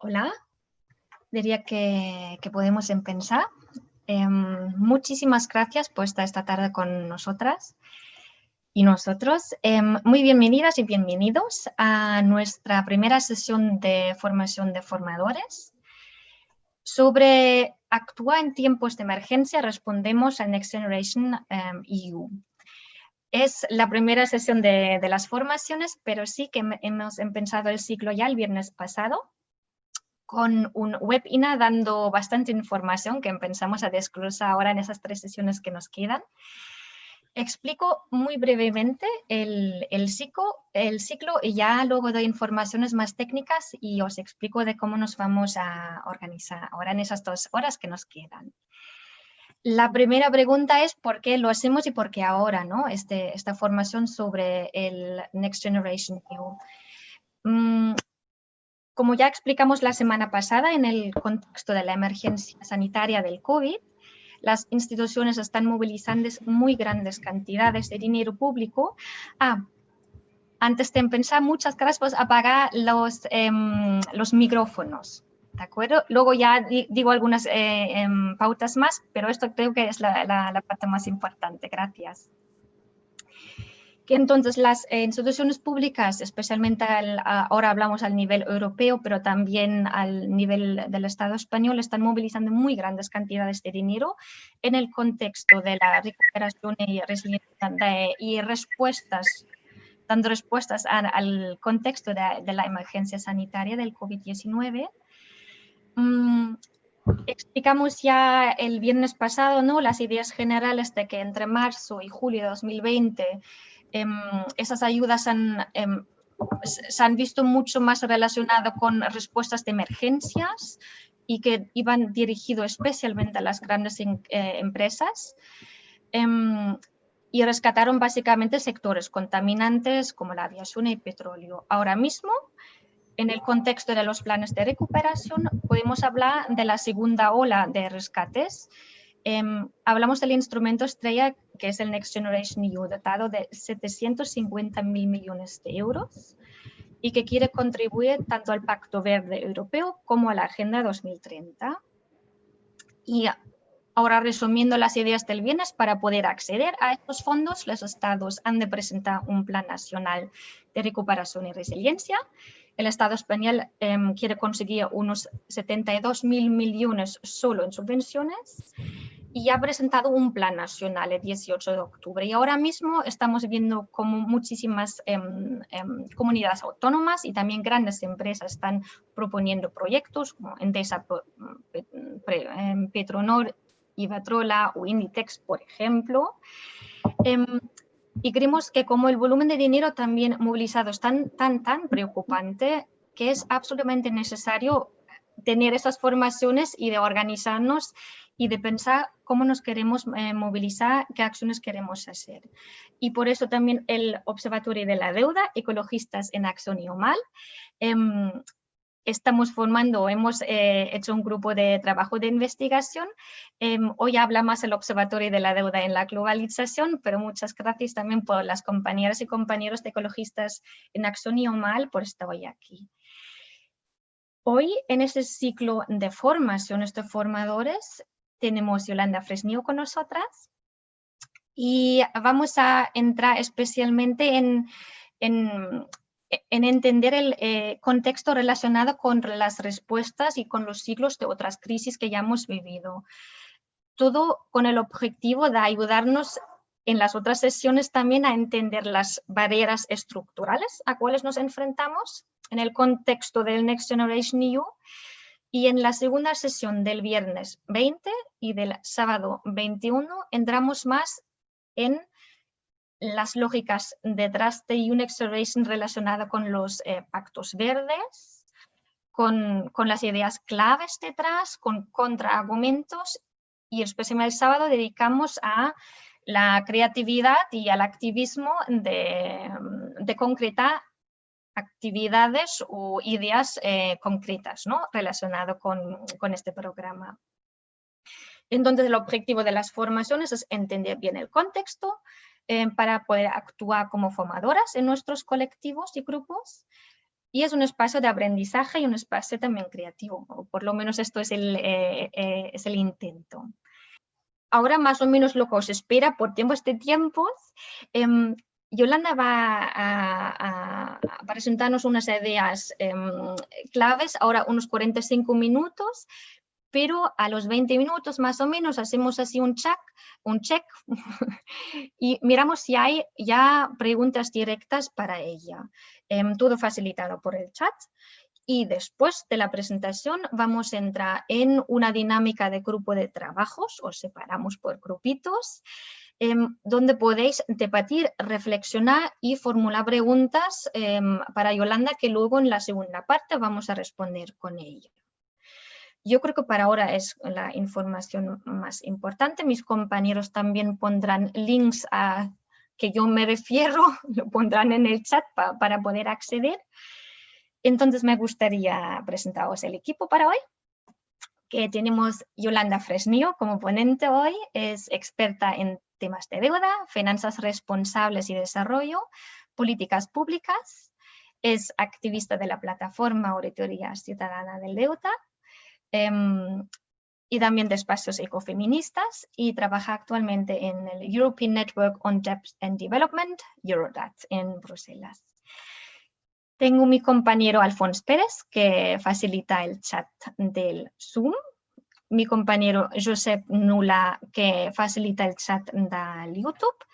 Hola, diría que, podemos empezar. Em, muchísimas gracias por estar esta tarde con nosotras y nosotros. Em, muy bienvenidas y bienvenidos a nuestra primera sesión de formación de formadores. Sobre actúa en tiempos de emergencia, respondemos al Next Generation EU. Em, e es la primera sesión de, de, las formaciones, pero sí que hemos empezado el ciclo ya el viernes pasado con un webinar dando bastante información que empezamos a desglosar ahora en esas tres sesiones que nos quedan. Explico muy brevemente el, el, ciclo, el ciclo y ya luego doy informaciones más técnicas y os explico de cómo nos vamos a organizar ahora en esas dos horas que nos quedan. La primera pregunta es por qué lo hacemos y por qué ahora, ¿no? Este, esta formación sobre el Next Generation EU. Como ya explicamos la semana pasada en el contexto de la emergencia sanitaria del COVID, las instituciones están movilizando muy grandes cantidades de dinero público. Ah, antes de empezar, muchas gracias por apagar los, em, los micrófonos. ¿De acuerdo? Luego ya digo algunas eh, em, pautas más, pero esto creo que es la parte más importante. Gracias que entonces las eh, instituciones públicas, especialmente ahora hablamos al nivel europeo, pero también al nivel del Estado español, están movilizando muy grandes cantidades de dinero en el contexto de la recuperación y y respuestas, dando respuestas al contexto de, la emergencia sanitaria del COVID-19. Mm, explicamos ya el viernes pasado ¿no? las ideas generales de que entre marzo y julio de 2020 Em, esas ayudas em, se han visto mucho más relacionadas con respuestas de emergencias y que iban dirigidos especialmente a las grandes eh, empresas em, y rescataron básicamente sectores contaminantes como la aviación y petróleo. Ahora mismo, en el contexto de los planes de recuperación, podemos hablar de la segunda ola de rescates Em, hablamos del instrumento estrella que es el Next Generation EU, dotado de 750 mil millones de euros y que quiere contribuir tanto al Pacto Verde Europeo como a la Agenda 2030. Y ahora resumiendo las ideas del bienes, para poder acceder a estos fondos, los estados han de presentar un plan nacional de recuperación y resiliencia. El Estado español em, quiere conseguir unos 72 mil millones solo en subvenciones y ha presentado un plan nacional el 18 de octubre. Y ahora mismo estamos viendo como muchísimas em, em, comunidades autónomas y también grandes empresas están proponiendo proyectos como Endesa, em, Petronor, Ibatrola o Inditex, por ejemplo. y creemos que como el volumen de dinero también movilizado es tan, tan, tan preocupante que es absolutamente necesario tener esas formaciones y de organizarnos y de pensar cómo nos queremos eh, movilizar, qué acciones queremos hacer. Y por eso también el Observatorio de la Deuda, Ecologistas en Acción y OMAL, em, estamos formando, hemos eh, hecho un grupo de trabajo de investigación. Em, hoy habla más el Observatorio de la Deuda en la Globalización, pero muchas gracias también por las compañeras y compañeros de Ecologistas en Acción y OMAL por estar hoy aquí. Hoy en este ciclo de formación de formadores tenemos Yolanda Fresnillo con nosotras y vamos a entrar especialmente en, en, entender el eh, contexto relacionado con las respuestas y con los ciclos de otras crisis que ya hemos vivido. Todo con el objetivo de ayudarnos en las otras sesiones también a entender las barreras estructurales a cuales nos enfrentamos en el contexto del Next Generation EU y en la segunda sesión del viernes 20 y del sábado 21 entramos más en las lógicas detrás de un Acceleration relacionada con los eh, pactos verdes, con, con, las ideas claves detrás, con contraargumentos. Y especialmente el sábado dedicamos a la creatividad y al activismo de, de concretar actividades o ideas eh, concretas ¿no? relacionadas con, este programa. Entonces, el objetivo de las formaciones es entender bien el contexto eh, para poder actuar como formadoras en nuestros colectivos y grupos, y es un espacio de aprendizaje y un espacio también creativo, o por lo menos esto es el, eh, eh, es el intento. Ahora más o menos lo que os espera por tiempos de tiempos, em, Yolanda va a, presentarnos unas ideas em, claves, ahora unos 45 minutos, pero a los 20 minutos más o menos hacemos así un check, un check y miramos si hay ya preguntas directas para ella. Em, todo facilitado por el chat. Y después de la presentación vamos a entrar en una dinámica de grupo de trabajos, os separamos por grupitos, em, donde podéis debatir, reflexionar y formular preguntas em, para Yolanda que luego en la segunda parte vamos a responder con ella. Yo creo que para ahora es la información más importante. Mis compañeros también pondrán links a que yo me refiero, lo pondrán en el chat para poder acceder. Entonces me gustaría presentaros el equipo para hoy, que tenemos Yolanda Fresnillo como ponente hoy, es experta en temas de deuda, finanzas responsables y desarrollo, políticas públicas, es activista de la plataforma Auditoría Ciudadana del Deuda, em, y también de espacios ecofeministas y trabaja actualmente en el European Network on Debt and Development, Eurodat, en Bruselas. Tengo mi compañero Alfonso Pérez, que facilita el chat del Zoom. Mi compañero Josep Nula, que facilita el chat del YouTube.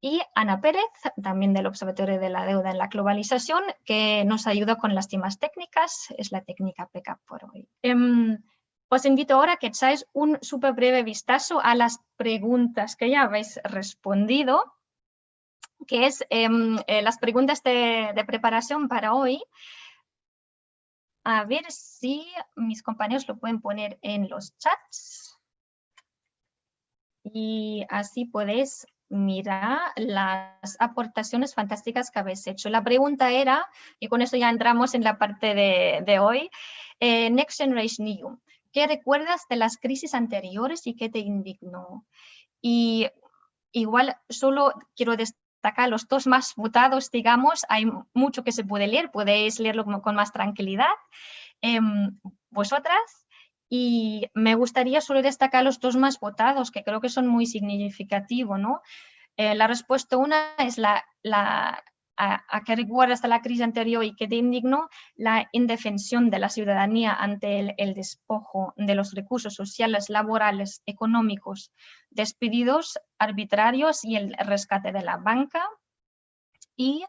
Y Ana Pérez, también del Observatorio de la Deuda en la Globalización, que nos ayuda con las temas técnicas. Es la técnica PECAP por hoy. Em, os invito ahora a que echáis un súper breve vistazo a las preguntas que ya habéis respondido, que es em, eh, las preguntas de, preparación para hoy. A ver si mis compañeros lo pueden poner en los chats. Y así podéis mirar las aportaciones fantásticas que habéis hecho. La pregunta era, y con eso ya entramos en la parte de, hoy, eh, Next Generation EU. ¿Qué recuerdas de las crisis anteriores y qué te indignó? Y igual solo quiero destacar los dos más votados, digamos, hay mucho que se puede leer, podéis leerlo con más tranquilidad. Em, vosotras, y me gustaría solo destacar los dos más votados, que creo que son muy significativos. ¿no? Eh, la respuesta una es la, la a, qué recuerda hasta la crisis anterior y que te indignó la indefensión de la ciudadanía ante el, despojo de los recursos sociales, laborales, económicos, despedidos arbitrarios y el rescate de la banca. Y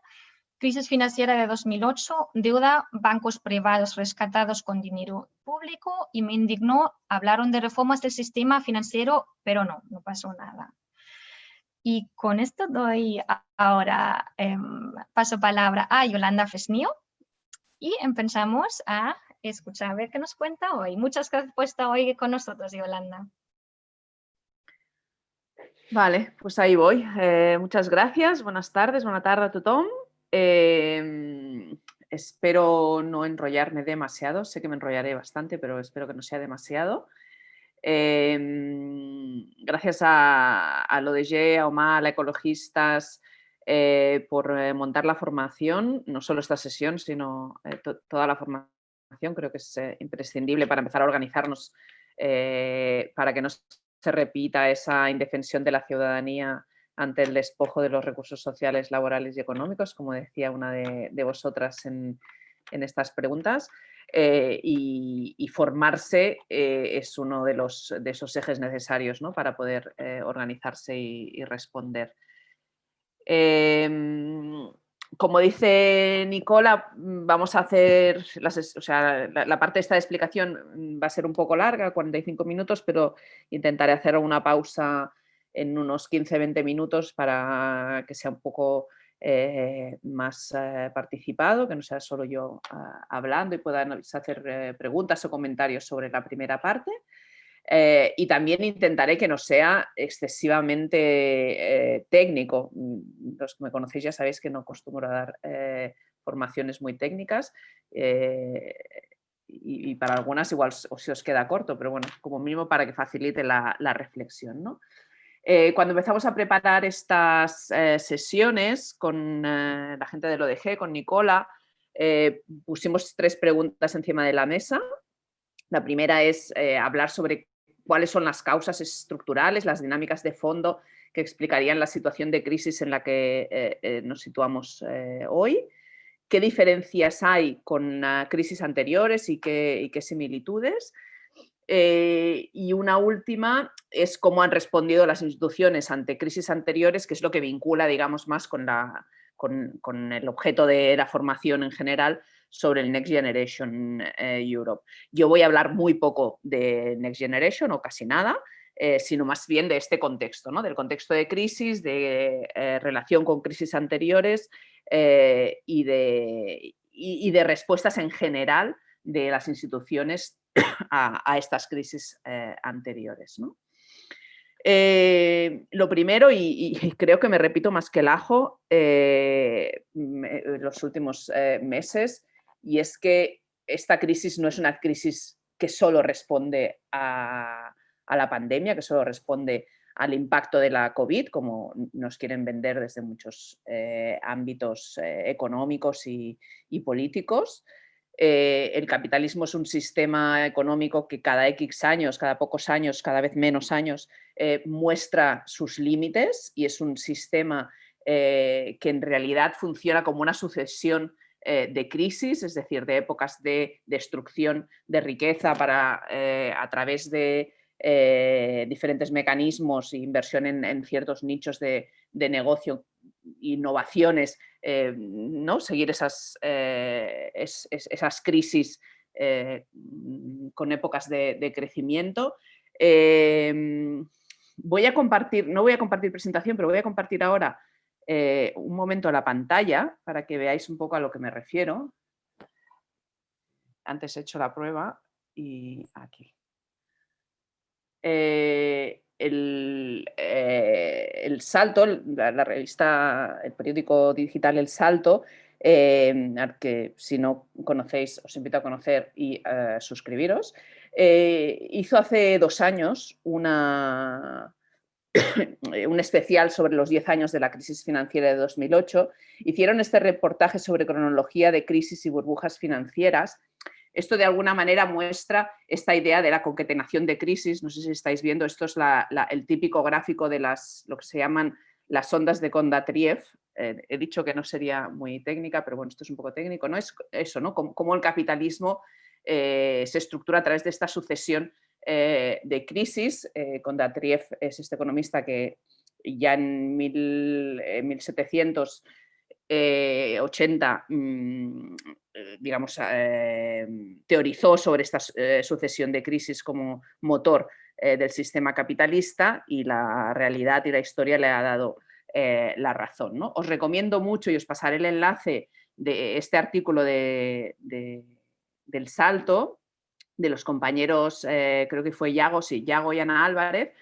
crisis financiera de 2008, deuda, bancos privados rescatados con dinero público y me indignó, hablaron de reformas del sistema financiero, pero no, no pasó nada. Y con esto doy ahora em, paso palabra a Yolanda Fesnio y empezamos a escuchar a ver qué nos cuenta hoy. Muchas gracias por estar hoy con nosotros, Yolanda. Vale, pues ahí voy. Eh, muchas gracias, buenas tardes, buena tarde a tothom. Em, espero no enrollarme demasiado, sé que me enrollaré bastante, pero espero que no sea demasiado. Em, gracias a, a l'ODG, a Omar, a Ecologistas, eh, por eh, montar la formación, no solo esta sesión, sino eh, toda la formación. Creo que es imprescindible para empezar a organizarnos para que no se repita esa indefensión de la ciudadanía ante el despojo de los recursos sociales, laborales y económicos, como decía una de, vosotras en, en estas preguntas. Eh, y, formarse eh, es uno de, los, de esos ejes necesarios para poder eh, organizarse y, responder. Em, como dice Nicola, vamos a hacer, las, o sea, la, parte de esta explicación va a ser un poco larga, 45 minutos, pero intentaré hacer una pausa en unos 15-20 minutos para que sea un poco eh, más eh, participado, que no sea solo yo ah, hablando y puedan hacer eh, preguntas o comentarios sobre la primera parte. y también intentaré que no sea excesivamente técnico. Mm, los que me conocéis ya sabéis que no acostumbro a dar formaciones muy técnicas y, para algunas igual os queda corto, pero bueno, como mínimo para que facilite la, la reflexión. ¿no? Eh, cuando empezamos a preparar estas eh, sesiones con eh, la gente del ODG, con Nicola, pusimos tres preguntas encima de la mesa. La primera es hablar sobre cuáles son las causas estructurales, las dinámicas de fondo que explicarían la situación de crisis en la que nos situamos hoy qué diferencias hay con crisis anteriores y qué, similitudes. Eh, y una última es cómo han respondido las instituciones ante crisis anteriores, que es lo que vincula, digamos, más con, la, con, el objeto de la formación en general sobre el Next Generation eh, Europe. Yo voy a hablar muy poco de Next Generation o casi nada, eh, sino más bien de este contexto, ¿no? del contexto de crisis, de relación con crisis anteriores y, de, de, respuestas en general de las instituciones a, estas crisis eh, anteriores. Eh, lo primero, y, creo que me repito más que el ajo los últimos meses, y es que esta crisis no es una crisis que solo responde a, la pandemia, que solo responde al impacto de la COVID, como nos quieren vender desde muchos eh, ámbitos eh, económicos y, políticos. Eh, el capitalismo es un sistema económico que cada X años, cada pocos años, cada vez menos años, muestra sus límites y es un sistema que en realidad funciona como una sucesión de crisis, es decir, de épocas de destrucción de riqueza para, a través de eh, diferentes mecanismos e inversión en, ciertos nichos de, negocio, innovaciones, eh, ¿no? seguir esas, eh, esas crisis con épocas de, crecimiento. voy a compartir, no voy a compartir presentación, pero voy a compartir ahora un momento la pantalla para que veáis un poco a lo que me refiero. Antes he hecho la prueba y aquí. Eh, el, eh, el, Salto, la, revista, el periódico digital El Salto, eh, que si no conocéis os invito a conocer y suscribiros, hizo hace dos años una, un especial sobre los 10 años de la crisis financiera de 2008. Hicieron este reportaje sobre cronología de crisis y burbujas financieras esto de alguna manera muestra esta idea de la concatenación de crisis, no sé si estáis viendo, esto es el típico gráfico de las, lo que se llaman las ondas de Kondatriev, eh, he dicho que no sería muy técnica, pero bueno, esto es un poco técnico, ¿no? Es eso, ¿no? Cómo, el capitalismo eh, se estructura a través de esta sucesión eh, de crisis. Kondatriev es este economista que ya en 1700 80, mm, eh, digamos, eh, teorizó sobre esta eh, sucesión de crisis como motor del sistema capitalista y la realidad y la historia le ha dado la razón. ¿no? Os recomiendo mucho y os pasaré el enlace de este artículo de, del Salto, de los compañeros, creo que fue Yago, sí, Yago y Ana Álvarez,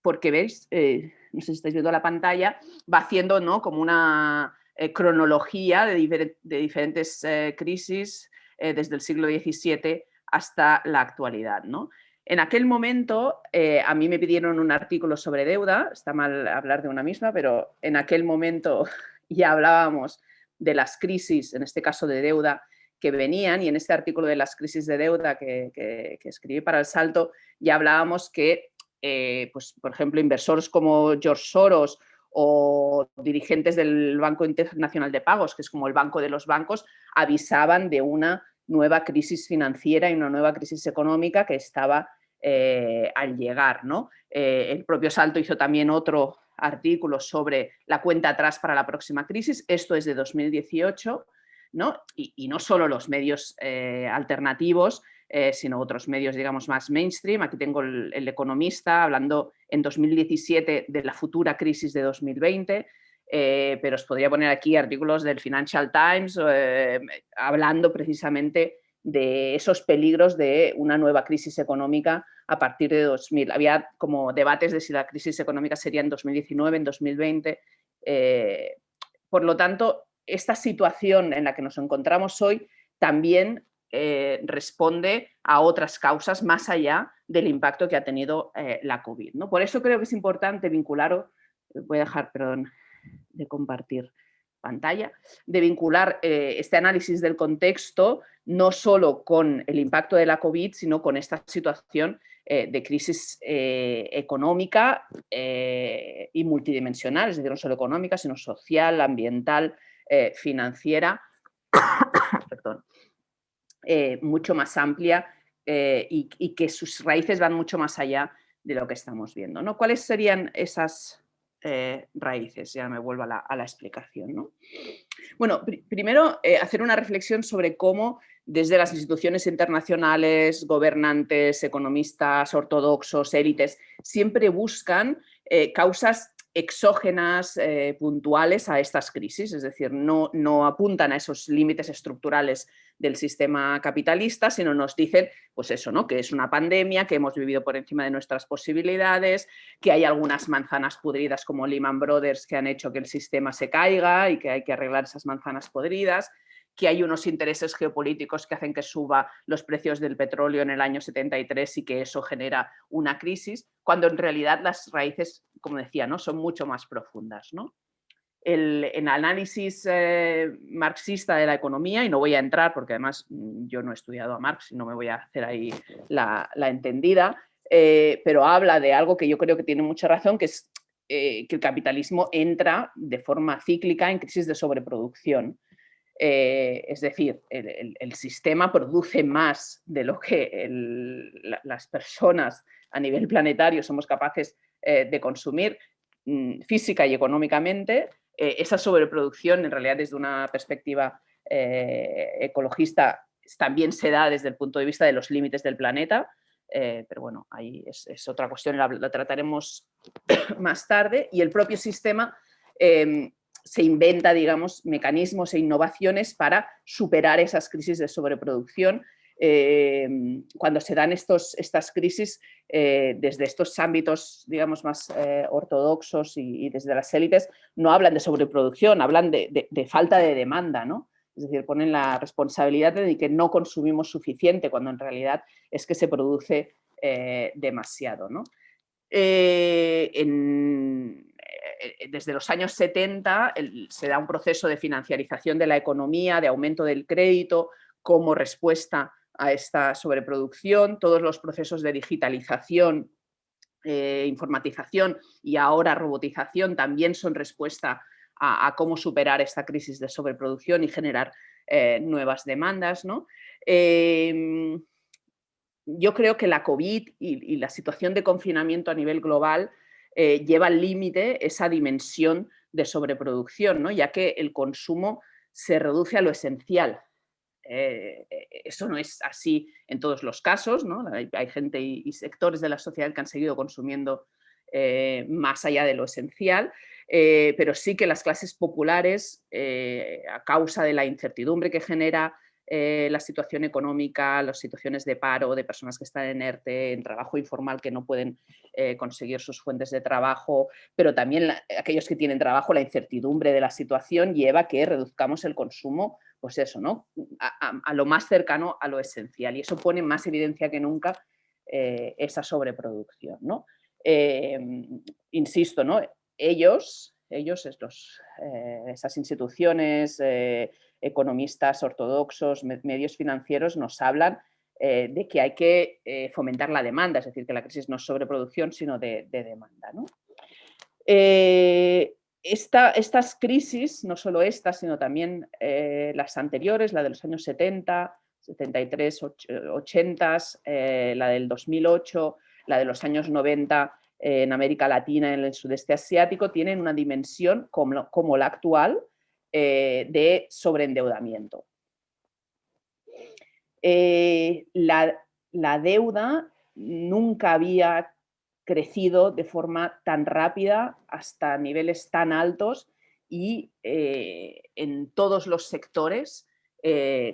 porque veis, no sé si estáis viendo la pantalla, va haciendo ¿no? como una eh, cronología de, diferentes eh, crisis eh, desde el siglo XVII hasta la actualidad. ¿no? En aquel momento a mí me pidieron un artículo sobre deuda, está mal hablar de una misma, pero en aquel momento ya hablábamos de las crisis, en este caso de deuda, que venían y en este artículo de las crisis de deuda que, que escribí para el Salto ya hablábamos que pues, por ejemplo, inversores como George Soros o dirigentes del Banco Internacional de Pagos, que es como el banco de los bancos, avisaban de una nueva crisis financiera y una nueva crisis económica que estaba eh, al llegar. ¿no? Eh, el propio Salto hizo también otro artículo sobre la cuenta atrás para la próxima crisis, esto es de 2018, ¿no? Y, no solo los medios alternativos, eh, sino otros medios, digamos, más mainstream. Aquí tengo el, Economista hablando en 2017 de la futura crisis de 2020, eh, pero os podría poner aquí artículos del Financial Times eh, hablando precisamente de esos peligros de una nueva crisis económica a partir de 2000. Había como debates de si la crisis económica sería en 2019, en 2020. por lo tanto, esta situación en la que nos encontramos hoy también eh, responde a otras causas más allá del impacto que ha tenido eh, la COVID. ¿no? Por eso creo que es importante vincular, voy a dejar, perdón, de compartir pantalla, de vincular eh, este análisis del contexto no solo con el impacto de la COVID, sino con esta situación de crisis económica y multidimensional, es decir, no solo económica, sino social, ambiental, financiera, mucho más amplia y, y, que sus raíces van mucho más allá de lo que estamos viendo. ¿no? ¿Cuáles serían esas eh, raíces, ya me vuelvo a la, explicación. Bueno, primero eh, hacer una reflexión sobre cómo desde las instituciones internacionales, gobernantes, economistas, ortodoxos, élites, siempre buscan eh, causas exógenas eh, puntuales a estas crisis, es decir, no, no apuntan a esos límites estructurales del sistema capitalista, sino nos dicen, pues eso, ¿no? que es una pandemia, que hemos vivido por encima de nuestras posibilidades, que hay algunas manzanas podridas como Lehman Brothers que han hecho que el sistema se caiga y que hay que arreglar esas manzanas podridas, que hay unos intereses geopolíticos que hacen que suba los precios del petróleo en el año 73 y que eso genera una crisis, cuando en realidad las raíces, como decía, ¿no? son mucho más profundas. ¿no? El, análisis eh, marxista de la economía, y no voy a entrar porque además mm, yo no he estudiado a Marx y no me voy a hacer ahí la, entendida, eh, pero habla de algo que yo creo que tiene mucha razón, que es eh, que el capitalismo entra de forma cíclica en crisis de sobreproducción. Eh, es decir, el, sistema produce más de lo que las personas a nivel planetario somos capaces eh, de consumir mm, física y económicamente. Eh, esa sobreproducción, en realidad desde una perspectiva ecologista, también se da desde el punto de vista de los límites del planeta, pero bueno, ahí es, otra cuestión, la, trataremos más tarde, y el propio sistema em, se inventa, digamos, mecanismos e innovaciones para superar esas crisis de sobreproducción. Eh, cuando se dan estos, estas crisis eh, desde estos ámbitos, digamos, más eh, ortodoxos y, desde las élites, no hablan de sobreproducción, hablan de, falta de demanda, ¿no? Es decir, ponen la responsabilidad de que no consumimos suficiente, cuando en realidad es que se produce demasiado, ¿no? en, desde los años 70 se da un proceso de financiarización de la economía, de aumento del crédito como respuesta a esta sobreproducción, todos los procesos de digitalización, eh, informatización y ahora robotización también son respuesta a, cómo superar esta crisis de sobreproducción y generar eh, nuevas demandas. Em, yo creo que la COVID y, la situación de confinamiento a nivel global eh, lleva al límite esa dimensión de sobreproducción, ¿no? ya que el consumo se reduce a lo esencial. Eh, eh, eso no es así en todos los casos, ¿no? hay, gente y, sectores de la sociedad que han seguido consumiendo más allá de lo esencial, pero sí que las clases populares, a causa de la incertidumbre que genera eh, la situación económica, las situaciones de paro, de personas que están en ERTE, en trabajo informal que no pueden eh, conseguir sus fuentes de trabajo, pero también aquellos que tienen trabajo, la incertidumbre de la situación lleva a que reduzcamos el consumo, pues eso, ¿no? A, lo más cercano a lo esencial y eso pone más evidencia que nunca eh, esa sobreproducción, ¿no? insisto, ¿no? Ellos, ellos, estos, esas instituciones, economistas ortodoxos, medios financieros nos hablan eh, de que hay que eh, fomentar la demanda, es decir, que la crisis no es sobreproducción, sino de, demanda. Eh, estas crisis, no solo estas, sino también las anteriores, la de los años 70, 73, 80, la del 2008, la de los años 90 en América Latina, en el sudeste asiático, tienen una dimensión como la actual, eh, de sobreendeudamiento. Eh, la, deuda nunca había crecido de forma tan rápida hasta niveles tan altos y eh, en todos los sectores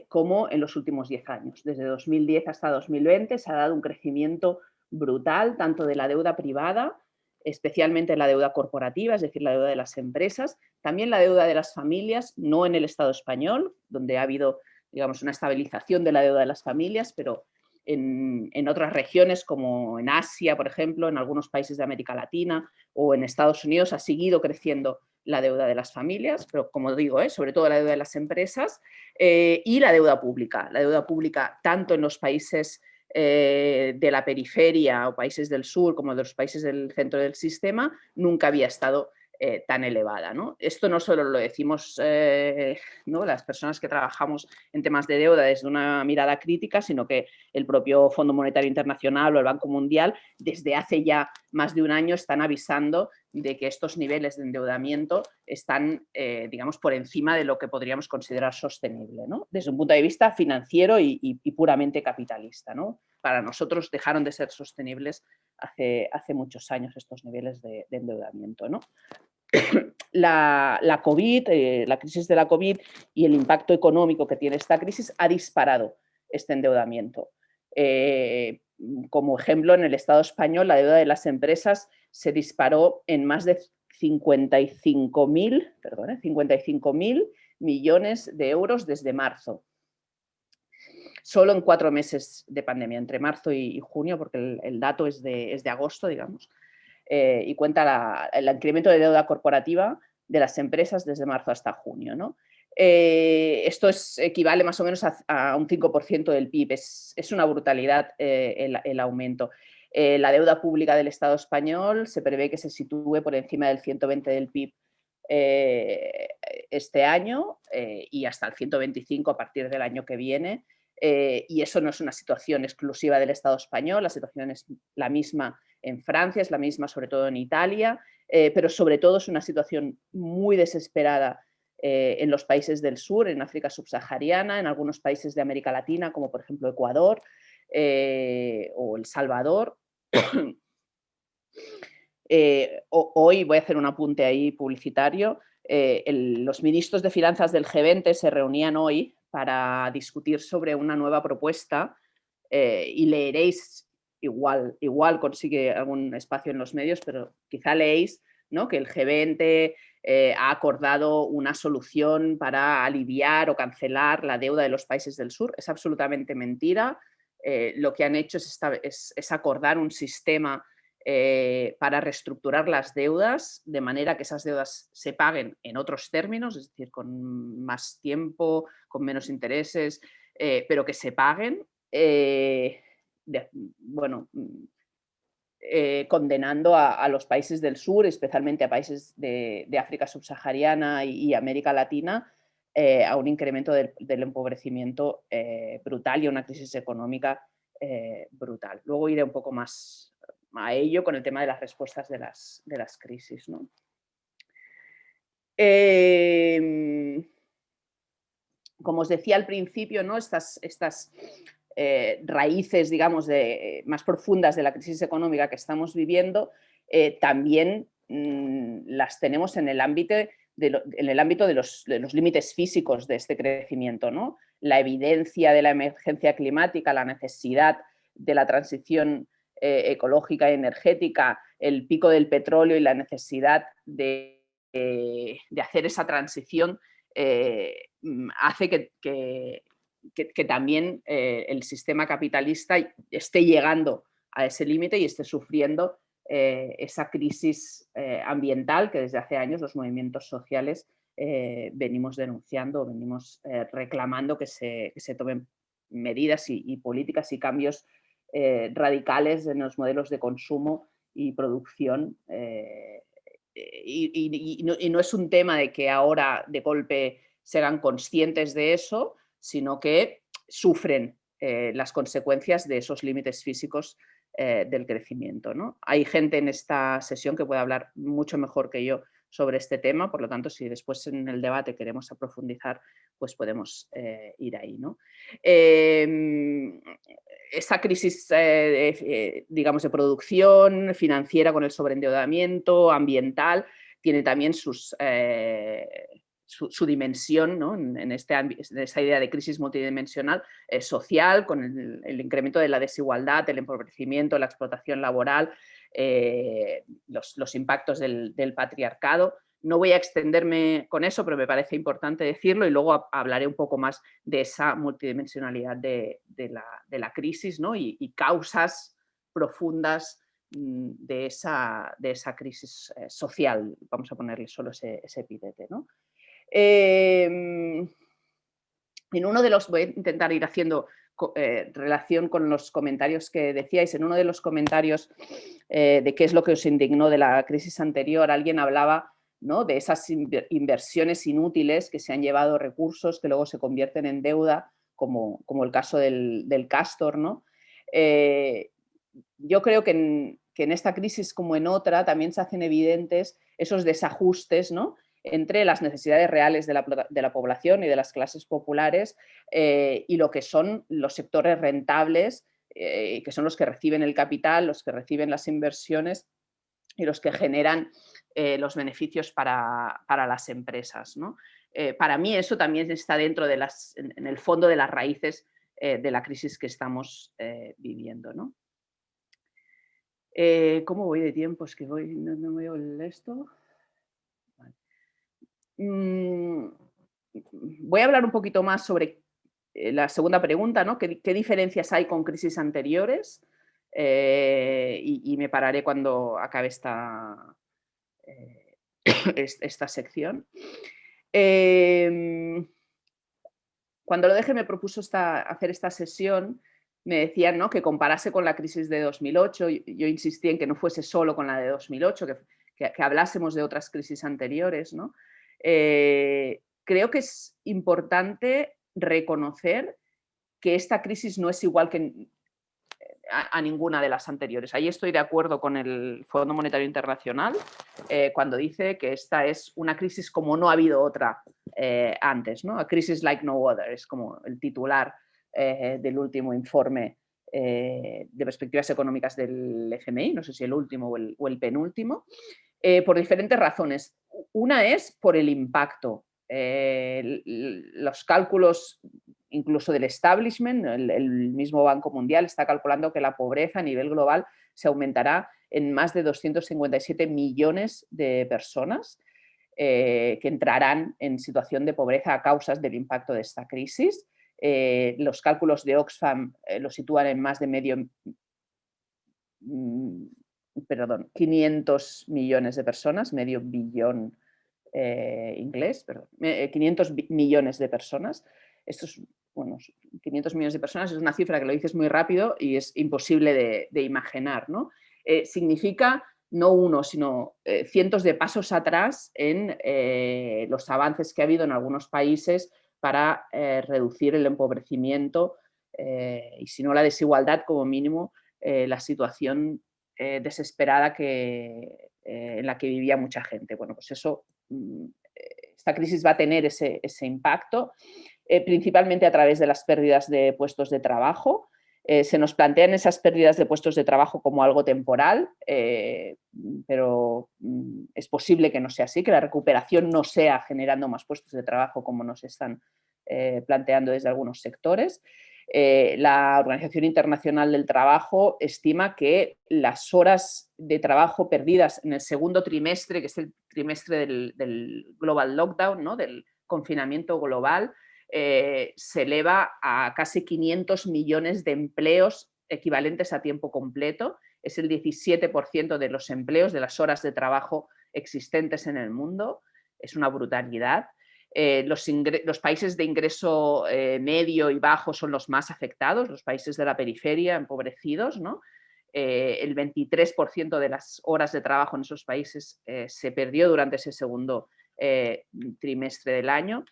como en los últimos 10 años. Desde 2010 hasta 2020 se ha dado un crecimiento brutal tanto de la deuda privada especialmente la deuda corporativa, es decir, la deuda de las empresas, también la deuda de las familias, no en el Estado español, donde ha habido digamos, una estabilización de la deuda de las familias, pero en, otras regiones como en Asia, por ejemplo, en algunos países de América Latina o en Estados Unidos ha seguido creciendo la deuda de las familias, pero como digo, ¿eh? sobre todo la deuda de las empresas eh, y la deuda pública. La deuda pública tanto en los países eh, de la periferia o países del sur como de los países del centro del sistema nunca había estado eh, tan elevada. ¿no? Esto no solo lo decimos eh, ¿no? las personas que trabajamos en temas de deuda desde una mirada crítica, sino que el propio Fondo Monetario Internacional o el Banco Mundial desde hace ya más de un año están avisando de que estos niveles de endeudamiento están, eh, digamos, por encima de lo que podríamos considerar sostenible, ¿no? desde un punto de vista financiero y, puramente capitalista. ¿no? Para nosotros dejaron de ser sostenibles hace, hace muchos años estos niveles de, endeudamiento. ¿no? La, COVID, eh, la crisis de la COVID y el impacto económico que tiene esta crisis ha disparado este endeudamiento. Eh, como ejemplo, en el Estado español la deuda de las empresas se disparó en más de 55.000 55 millones de euros desde marzo. Solo en cuatro meses de pandemia, entre marzo y, junio, porque el, dato es de, es de, agosto, digamos, eh, y cuenta el incremento de deuda corporativa de las empresas desde marzo hasta junio. ¿no? Eh, esto es, equivale más o menos a, un 5% del PIB, es, una brutalidad eh, el, aumento. Eh, la deuda pública del Estado español se prevé que se sitúe por encima del 120 del PIB este año y hasta el 125 a partir del año que viene. y eso no es una situación exclusiva del Estado español, la situación es la misma en Francia, es la misma sobre todo en Italia, pero sobre todo es una situación muy desesperada eh, en los países del sur, en África subsahariana, en algunos países de América Latina, como por ejemplo Ecuador eh, o El Salvador. Eh, hoy voy a hacer un apunte ahí publicitario. los ministros de finanzas del G20 se reunían hoy para discutir sobre una nueva propuesta y leeréis, igual, igual consigue algún espacio en los medios, pero quizá leéis ¿no? que el G20 eh, ha acordado una solución para aliviar o cancelar la deuda de los países del sur. Es absolutamente mentira. Eh, lo que han hecho es, acordar un sistema eh, para reestructurar las deudas de manera que esas deudas se paguen en otros términos, es decir, con más tiempo, con menos intereses, pero que se paguen. bueno, eh, condenando a, los países del sur, especialmente a países de, África subsahariana y, América Latina, eh, a un incremento del, empobrecimiento eh, brutal y a una crisis económica brutal. Luego iré un poco más a ello con el tema de las respuestas de las, crisis. Em, como os decía al principio, ¿no? estas, estas eh, raíces, digamos, de, más profundas de la crisis económica que estamos viviendo, eh, también mm, las tenemos en el ámbito, en el ámbito de, los, límites físicos de este crecimiento. ¿no? La evidencia de la emergencia climática, la necesidad de la transición eh, ecológica y energética, el pico del petróleo y la necesidad de, hacer esa transición mm, hace que, que, también eh, el sistema capitalista esté llegando a ese límite y esté sufriendo eh, esa crisis eh, ambiental que desde hace años los movimientos sociales venimos denunciando, venimos reclamando que se, tomen medidas y, políticas y cambios radicales en los modelos de consumo y producción. Y, no es un tema de que ahora de golpe sean conscientes de eso, sino que sufren eh, las consecuencias de esos límites físicos eh, del crecimiento. ¿no? Hay gente en esta sesión que puede hablar mucho mejor que yo sobre este tema, por lo tanto, si después en el debate queremos profundizar, pues podemos eh, ir ahí. ¿no? Em, esa crisis, digamos, de producción financiera con el sobreendeudamiento, ambiental, tiene también sus su, dimensión en, este, esta idea de crisis multidimensional eh, social, con el, incremento de la desigualdad, el empobrecimiento, la explotación laboral, eh, los, impactos del, patriarcado. No voy a extenderme con eso, pero me parece importante decirlo y luego hablaré un poco más de esa multidimensionalidad de, la, crisis y, causas profundas mm, de, esa, crisis social, vamos a ponerle solo ese, ese epítete. ¿no? Em, en uno de los, voy a intentar ir haciendo eh, relación con los comentarios que decíais, en uno de los comentarios eh, de qué es lo que os indignó de la crisis anterior, alguien hablaba ¿no? de esas inversiones inútiles que se han llevado recursos que luego se convierten en deuda, como, como el caso del, Castor. ¿no? Eh, yo creo que en, que en, esta crisis como en otra también se hacen evidentes esos desajustes ¿no? Entre las necesidades reales de la, población y de las clases populares eh, y lo que son los sectores rentables, eh, que son los que reciben el capital, los que reciben las inversiones y los que generan eh, los beneficios para, las empresas. para mí eso también está dentro de las, en, el fondo de las raíces de la crisis que estamos viviendo. ¿Cómo voy de tiempo? Es que voy, no, no veo esto. Mm, voy a hablar un poquito más sobre eh, la segunda pregunta, ¿no? ¿Qué, diferencias hay con crisis anteriores? Eh, y, me pararé cuando acabe esta, eh, esta sección. Em, cuando lo dejé me propuso hacer esta sesión, me decían ¿no? que comparase con la crisis de 2008, yo insistí en que no fuese solo con la de 2008, que, que hablásemos de otras crisis anteriores, ¿no? Eh, creo que es importante reconocer que esta crisis no es igual que a, ninguna de las anteriores. Ahí estoy de acuerdo con el Fondo Monetario Internacional eh, cuando dice que esta es una crisis como no ha habido otra eh, antes. ¿no? A crisis like no other es como el titular del último informe de perspectivas económicas del FMI, no sé si el último o el penúltimo, por diferentes razones. Una es por el impacto. Eh, los cálculos incluso del establishment, el, mismo Banco Mundial está calculando que la pobreza a nivel global se aumentará en más de 257 millones de personas eh, que entrarán en situación de pobreza a causas del impacto de esta crisis. Eh, los cálculos de Oxfam lo sitúan en más de medio, mm, perdón, 500 millones de personas, medio billón eh, inglés, perdón, 500 eh, millones de personas. Estos, bueno, 500 millones de personas es una cifra que lo dices muy rápido y es imposible de, imaginar. ¿no? Eh, significa no uno, sino cientos de pasos atrás en los avances que ha habido en algunos países para reducir el empobrecimiento y si no la desigualdad, como mínimo, la situación eh, desesperada que, eh, en la que vivía mucha gente. Bueno, pues eso, mm, esta crisis va a tener ese, impacto, eh, principalmente a través de las pérdidas de puestos de trabajo. se nos plantean esas pérdidas de puestos de trabajo como algo temporal, pero mm, es posible que no sea así, que la recuperación no sea generando más puestos de trabajo como nos están planteando desde algunos sectores. Eh, la Organización Internacional del Trabajo estima que las horas de trabajo perdidas en el segundo trimestre, que es el trimestre del, Global Lockdown, ¿no? del confinamiento global, eh, se eleva a casi 500 millones de empleos equivalentes a tiempo completo. Es el 17% de los empleos, de las horas de trabajo existentes en el mundo. Es una brutalidad. Eh, los, países de ingreso eh, medio y bajo son los más afectados, los países de la periferia empobrecidos. ¿no? Eh, el 23% de las horas de trabajo en esos países se perdió durante ese segundo trimestre del año.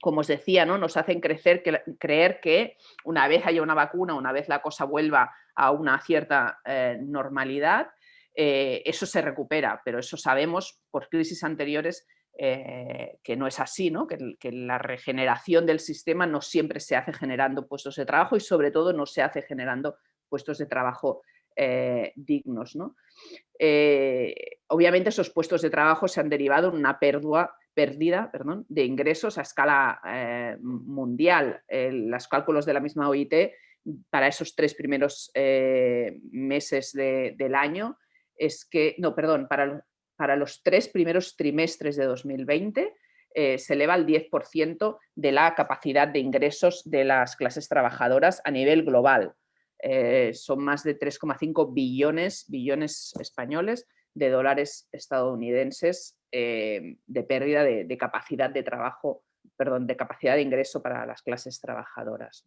Como os decía, ¿no? nos hacen crecer, creer que una vez haya una vacuna, una vez la cosa vuelva a una cierta normalidad, eso se recupera, pero eso sabemos por crisis anteriores eh, que no es así, ¿no? Que, la regeneración del sistema no siempre se hace generando puestos de trabajo y sobre todo no se hace generando puestos de trabajo eh, dignos. Eh, obviamente esos puestos de trabajo se han derivado en una pérdida perdón, de ingresos a escala mundial. los cálculos de la misma OIT para esos tres primeros meses del año es que, no, perdón, para para los tres primeros trimestres de 2020 eh, se eleva al 10% de la capacidad de ingresos de las clases trabajadoras a nivel global. son más de 3,5 billones, billones españoles de dólares estadounidenses de pérdida de, capacidad de trabajo, perdón, de capacidad de ingreso para las clases trabajadoras.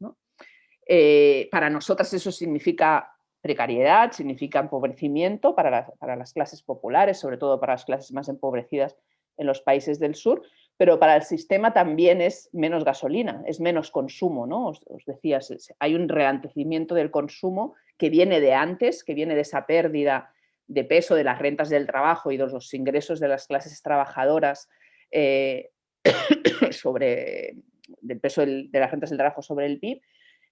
para nosotras eso significa precariedad, significa empobrecimiento para las, clases populares, sobre todo para las clases más empobrecidas en los países del sur, pero para el sistema también es menos gasolina, es menos consumo, ¿no? Os, decía, hay un reantecimiento del consumo que viene de antes, que viene de esa pérdida de peso de las rentas del trabajo y de los ingresos de las clases trabajadoras eh, sobre del peso de las rentas del trabajo sobre el PIB,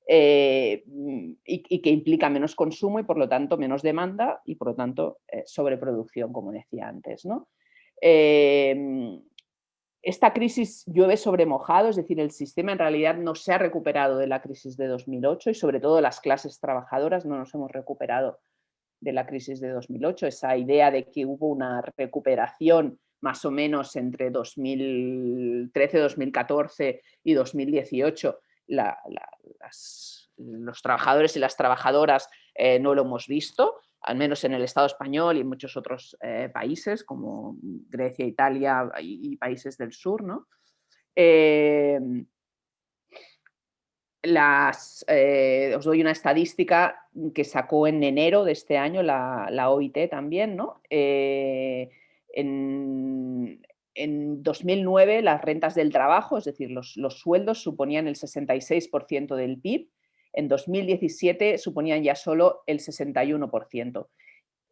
eh, mm, y, que implica menos consumo y por lo tanto menos demanda y por lo tanto eh, sobreproducción, como decía antes. ¿no? Em, esta crisis llueve sobre mojado, es decir, el sistema en realidad no se ha recuperado de la crisis de 2008 y sobre todo las clases trabajadoras no nos hemos recuperado de la crisis de 2008. Esa idea de que hubo una recuperación más o menos entre 2013, 2014 y 2018 los trabajadores y las trabajadoras eh, no lo hemos visto, al menos en el Estado español y en muchos otros eh, países como Grecia, Italia y, países del sur. ¿no? Em, eh, os doy una estadística que sacó en enero de este año la, OIT también. ¿no? En 2009 las rentas del trabajo, es decir, los, sueldos suponían el 66% del PIB, en 2017 suponían ya solo el 61%.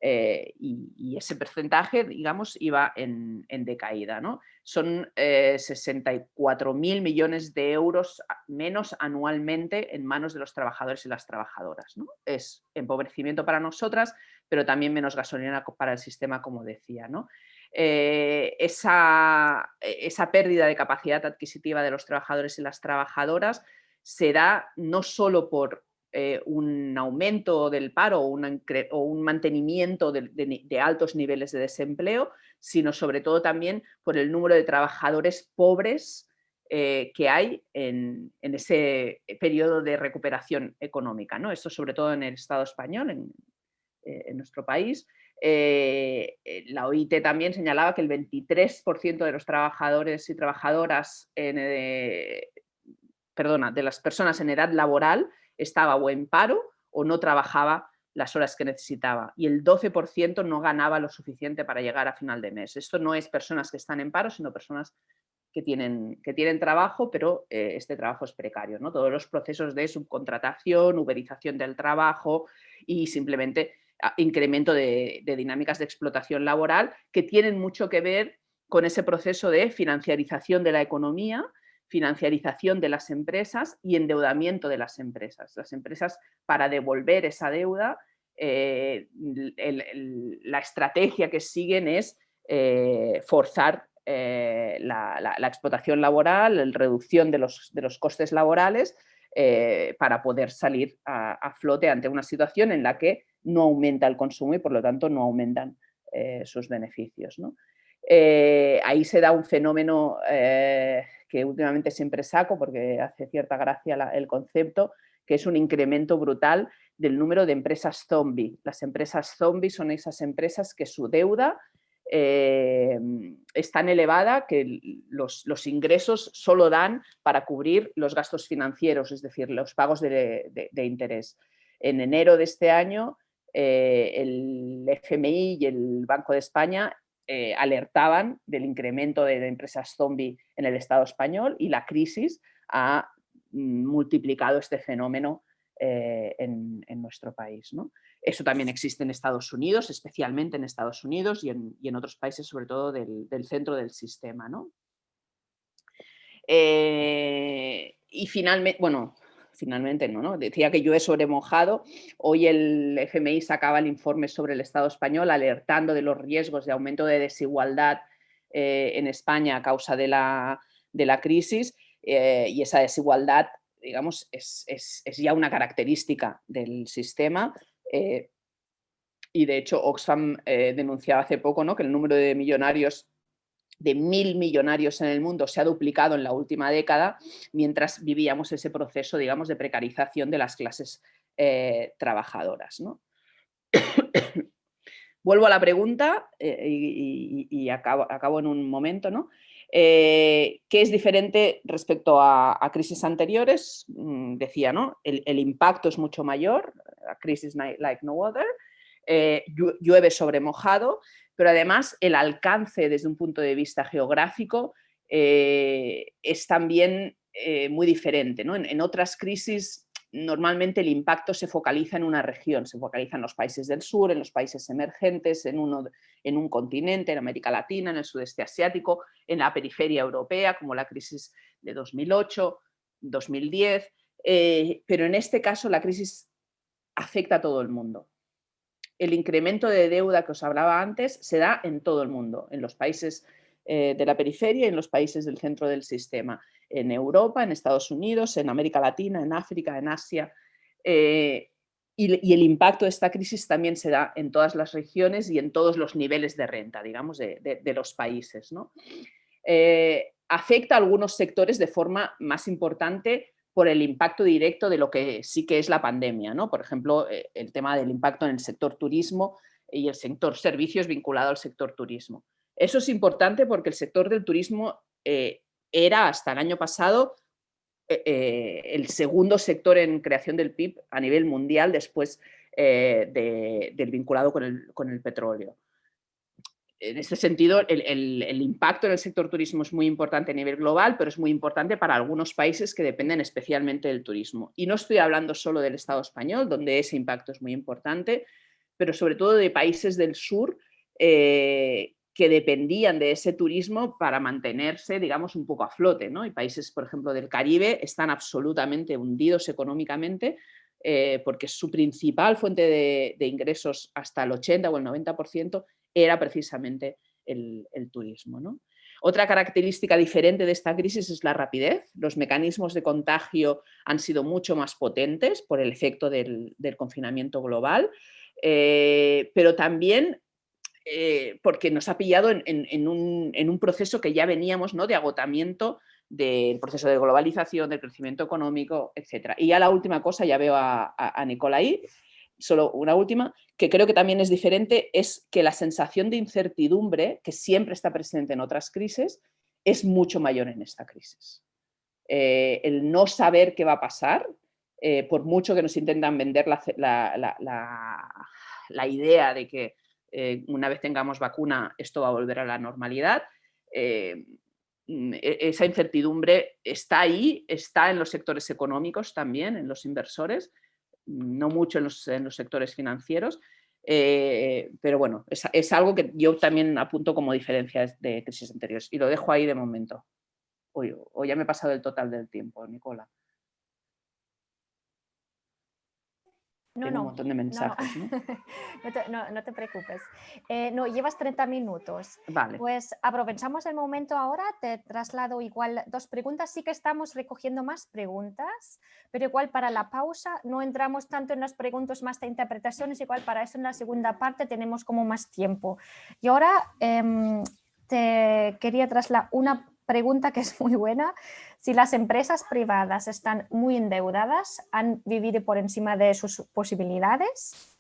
Eh, y, ese porcentaje, digamos, iba en, decaída. ¿no? Son 64 eh, mil millones de euros menos anualmente en manos de los trabajadores y las trabajadoras. ¿no? Es empobrecimiento para nosotras, pero también menos gasolina para el sistema, como decía. ¿no? Eh, esa, esa, pérdida de capacidad adquisitiva de los trabajadores y las trabajadoras se da no solo por eh, un aumento del paro o, un mantenimiento de, altos niveles de desempleo, sino sobre todo también por el número de trabajadores pobres eh, que hay en, ese periodo de recuperación económica. ¿no? Esto sobre todo en el Estado español, en nuestro país, eh, eh, la OIT también señalaba que el 23% de los trabajadores y trabajadoras, eh, perdona, de las personas en edad laboral estaba o en paro o no trabajaba las horas que necesitaba y el 12% no ganaba lo suficiente para llegar a final de mes. Esto no es personas que están en paro, sino personas que tienen, que tienen trabajo, pero este trabajo es precario. ¿no? Todos los procesos de subcontratación, uberización del trabajo y simplemente incremento de, dinámicas de explotación laboral que tienen mucho que ver con ese proceso de financiarización de la economía, financiarización de las empresas y endeudamiento de las empresas. Las empresas para devolver esa deuda, eh, la estrategia que siguen es eh, forzar eh, la, explotación laboral, la reducción de los, de los costes laborales para poder salir a, flote ante una situación en la que no aumenta el consumo y por lo tanto no aumentan eh, sus beneficios. Eh, ahí se da un fenómeno eh, que últimamente siempre saco porque hace cierta gracia el concepto, que es un incremento brutal del número de empresas zombie. Las empresas zombie son esas empresas que su deuda es tan elevada que los, ingresos solo dan para cubrir los gastos financieros, es decir, los pagos de interés. En enero de este año eh, el FMI y el Banco de España eh, alertaban del incremento de, empresas zombie en el Estado español y la crisis ha multiplicado este fenómeno eh, en, nuestro país. Eso también existe en Estados Unidos, especialmente en Estados Unidos y en, otros países, sobre todo del, centro del sistema. y finalmente, bueno, finalmente no, ¿no? Decía que yo he sobremojado. Hoy el FMI sacaba el informe sobre el Estado español alertando de los riesgos de aumento de desigualdad eh, en España a causa de la, crisis eh, y esa desigualdad, digamos, es, ya una característica del sistema. Eh, y de hecho Oxfam denunciaba hace poco ¿no? que el número de millonarios de mil millonarios en el mundo se ha duplicado en la última década, mientras vivíamos ese proceso, digamos, de precarización de las clases eh, trabajadoras. ¿no? Vuelvo a la pregunta eh, y, acabo, en un momento. ¿no? ¿Qué es diferente respecto a, crisis anteriores? Mm, decía, ¿no? El, impacto es mucho mayor, crisis like no other, llueve sobre mojado, pero además el alcance desde un punto de vista geográfico es también eh, muy diferente. En, otras crisis normalmente el impacto se focaliza en una región, se focaliza en los países del sur, en los países emergentes, en, uno, en un continente, en América Latina, en el sudeste asiático, en la periferia europea, como la crisis de 2008, 2010, eh, pero en este caso la crisis afecta a todo el mundo. El incremento de deuda que os hablaba antes se da en todo el mundo, en los países eh, de la periferia y en los países del centro del sistema, en Europa, en Estados Unidos, en América Latina, en África, en Asia. Eh, y, el impacto de esta crisis también se da en todas las regiones y en todos los niveles de renta, digamos, de, los países. Eh, afecta a algunos sectores de forma más importante por el impacto directo de lo que sí que es la pandemia. ¿no? Por ejemplo, el tema del impacto en el sector turismo y el sector servicios vinculado al sector turismo. Eso es importante porque el sector del turismo eh, era hasta el año pasado eh, eh, el segundo sector en creación del PIB a nivel mundial después del vinculado con el, petróleo. En este sentido, el, impacto en el sector turismo es muy importante a nivel global, pero es muy importante para algunos países que dependen especialmente del turismo. Y no estoy hablando solo del Estado español, donde ese impacto es muy importante, pero sobre todo de países del sur que dependían de ese turismo para mantenerse, digamos, un poco a flote. ¿no? Y países, por ejemplo, del Caribe están absolutamente hundidos económicamente eh, porque su principal fuente de, ingresos hasta el 80 o el 90% era precisamente el, turismo. ¿no? Otra característica diferente de esta crisis es la rapidez. Los mecanismos de contagio han sido mucho más potentes por el efecto del, confinamiento global, eh, pero también eh, porque nos ha pillado en, un, proceso que ya veníamos ¿no? de agotamiento del proceso de globalización, del crecimiento económico, etc. Y ya la última cosa, ya veo a, a, Nicolai, solo una última, que creo que también es diferente, es que la sensación de incertidumbre, que siempre está presente en otras crisis, es mucho mayor en esta crisis. Eh, el no saber qué va a pasar, eh, por mucho que nos intentan vender la idea de que eh, una vez tengamos vacuna esto va a volver a la normalidad. Mm, e, esa incertidumbre está ahí, está en los sectores económicos también, en los inversores, no mucho en los, sectores financieros, eh, pero bueno, es, algo que yo también apunto como diferencias de crisis anteriores y lo dejo ahí de momento. o ya me he pasado el total del tiempo, Nicola. No, no, un montón de mensajes. No, te, preocupes. Eh, no, llevas 30 minutos. Vale. Pues aprovechamos el momento ahora, te traslado igual dos preguntas. Sí que estamos recogiendo más preguntas, pero igual para la pausa no entramos tanto en las preguntas más de interpretaciones, igual para eso en la segunda parte tenemos como más tiempo. Y ahora em, te quería trasladar una pregunta que es muy buena. Si las empresas privadas están muy endeudadas, ¿han vivido por encima de sus posibilidades?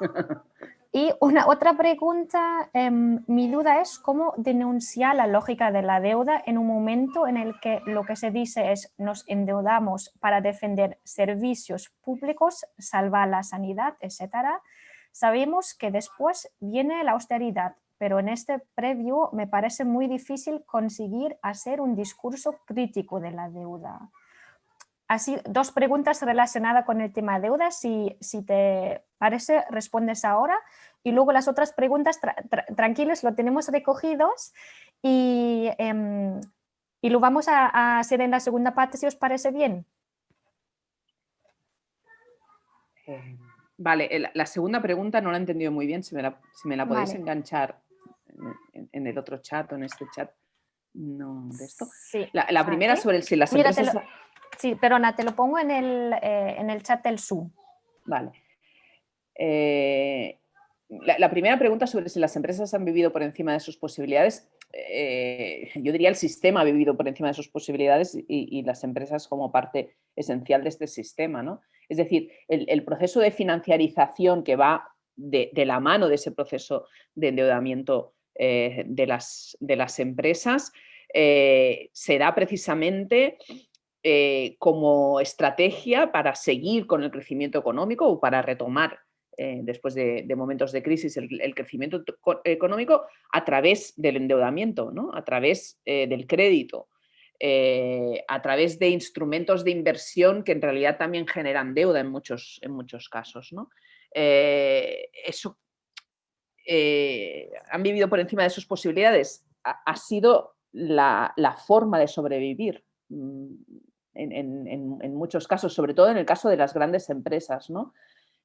Y una otra pregunta, em, mi duda es cómo denunciar la lógica de la deuda en un momento en el que lo que se dice es nos endeudamos para defender servicios públicos, salvar la sanidad, etcétera. Sabemos que después viene la austeridad pero en este previo me parece muy difícil conseguir hacer un discurso crítico de la deuda. Así, dos preguntas relacionadas con el tema deuda, si, si te parece, respondes ahora. Y luego las otras preguntas, tranquilos, lo tenemos recogidos y, em, y lo vamos a, hacer en la segunda parte, si os parece bien. Eh, vale, la segunda pregunta no la he entendido muy bien, si me la, si me la podéis enganchar en, el otro chat o en este chat, no, de esto. La, primera sobre si las empresas... sí, perdona, te lo pongo en el, eh, en el chat del Zoom. Vale. Eh, la, primera pregunta sobre si las empresas han vivido por encima de sus posibilidades, eh, yo diría el sistema ha vivido por encima de sus posibilidades y, las empresas como parte esencial de este sistema. ¿no? Es decir, el, proceso de financiarización que va de, la mano de ese proceso de endeudamiento eh, de, las, de, las, empresas eh, se da precisamente eh, como estrategia para seguir con el crecimiento económico o para retomar después de, momentos de crisis el, crecimiento económico a través del endeudamiento, ¿no? a través del crédito. Eh, a través de instrumentos de inversión que en realidad también generan deuda en muchos, en muchos casos. ¿no? Eh, eso, eh, han vivido por encima de sus posibilidades. Ha, sido la, forma de sobrevivir mm, en, muchos casos, sobre todo en el caso de las grandes empresas. ¿no?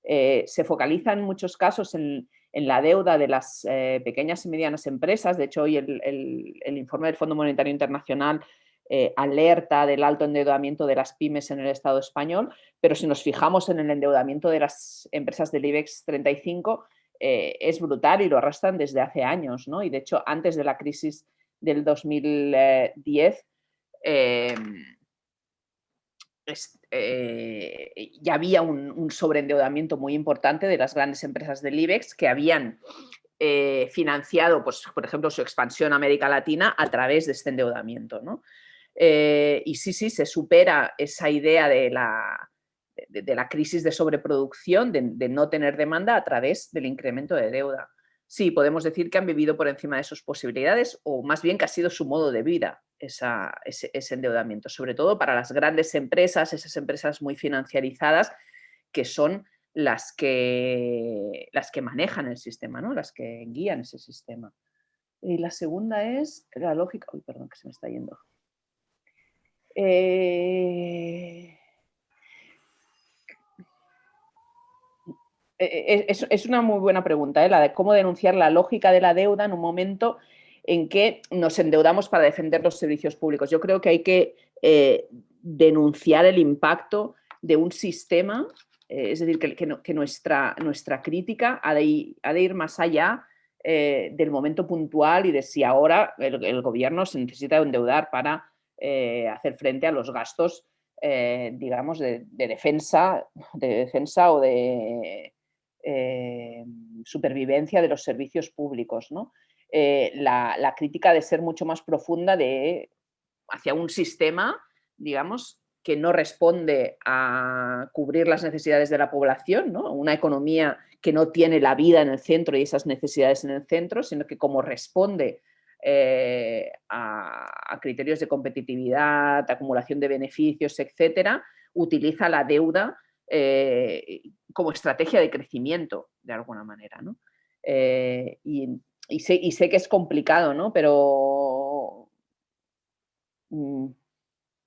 se focaliza en muchos casos en, la deuda de las pequeñas y medianas empresas. De hecho, hoy el, informe del Fondo Monetario Internacional eh, alerta del alto endeudamiento de las pymes en el Estado español, pero si nos fijamos en el endeudamiento de las empresas del IBEX 35, eh, es brutal y lo arrastran desde hace años. ¿no? Y de hecho, antes de la crisis del 2010, em, eh, ya había un, sobreendeudamiento muy importante de las grandes empresas del IBEX que habían financiado, pues, por ejemplo, su expansión a América Latina a través de este endeudamiento. ¿no? Eh, y sí, sí, se supera esa idea de la, de, la crisis de sobreproducción, de, no tener demanda a través del incremento de deuda. Sí, podemos decir que han vivido por encima de sus posibilidades o más bien que ha sido su modo de vida ese, endeudamiento, sobre todo para las grandes empresas, esas empresas muy financiarizadas que son las que, las que manejan el sistema, ¿no? las que guían ese sistema. Y la segunda es la lógica... Uy, perdón, que se me está yendo. Eh, e, e, es, una muy buena pregunta, ¿eh? la de cómo denunciar la lógica de la deuda en un momento en que nos endeudamos para defender los servicios públicos. Yo creo que hay que eh, denunciar el impacto de un sistema, es decir, que, nuestra, nuestra, crítica ha de, ir, más allá del momento puntual y de si ahora el gobierno se necesita endeudar para eh, hacer frente a los gastos, eh, digamos, de, defensa, de defensa o de eh, supervivencia de los servicios públicos. La, crítica de ser mucho más profunda de, hacia un sistema, digamos, que no responde a cubrir las necesidades de la población, una economía que no tiene la vida en el centro y esas necesidades en el centro, sino que como responde eh, a, criterios de competitividad, acumulación de beneficios, etcétera, utiliza la deuda eh, como estrategia de crecimiento, de alguna manera. Eh, y, sé, que es complicado, ¿no? pero mm,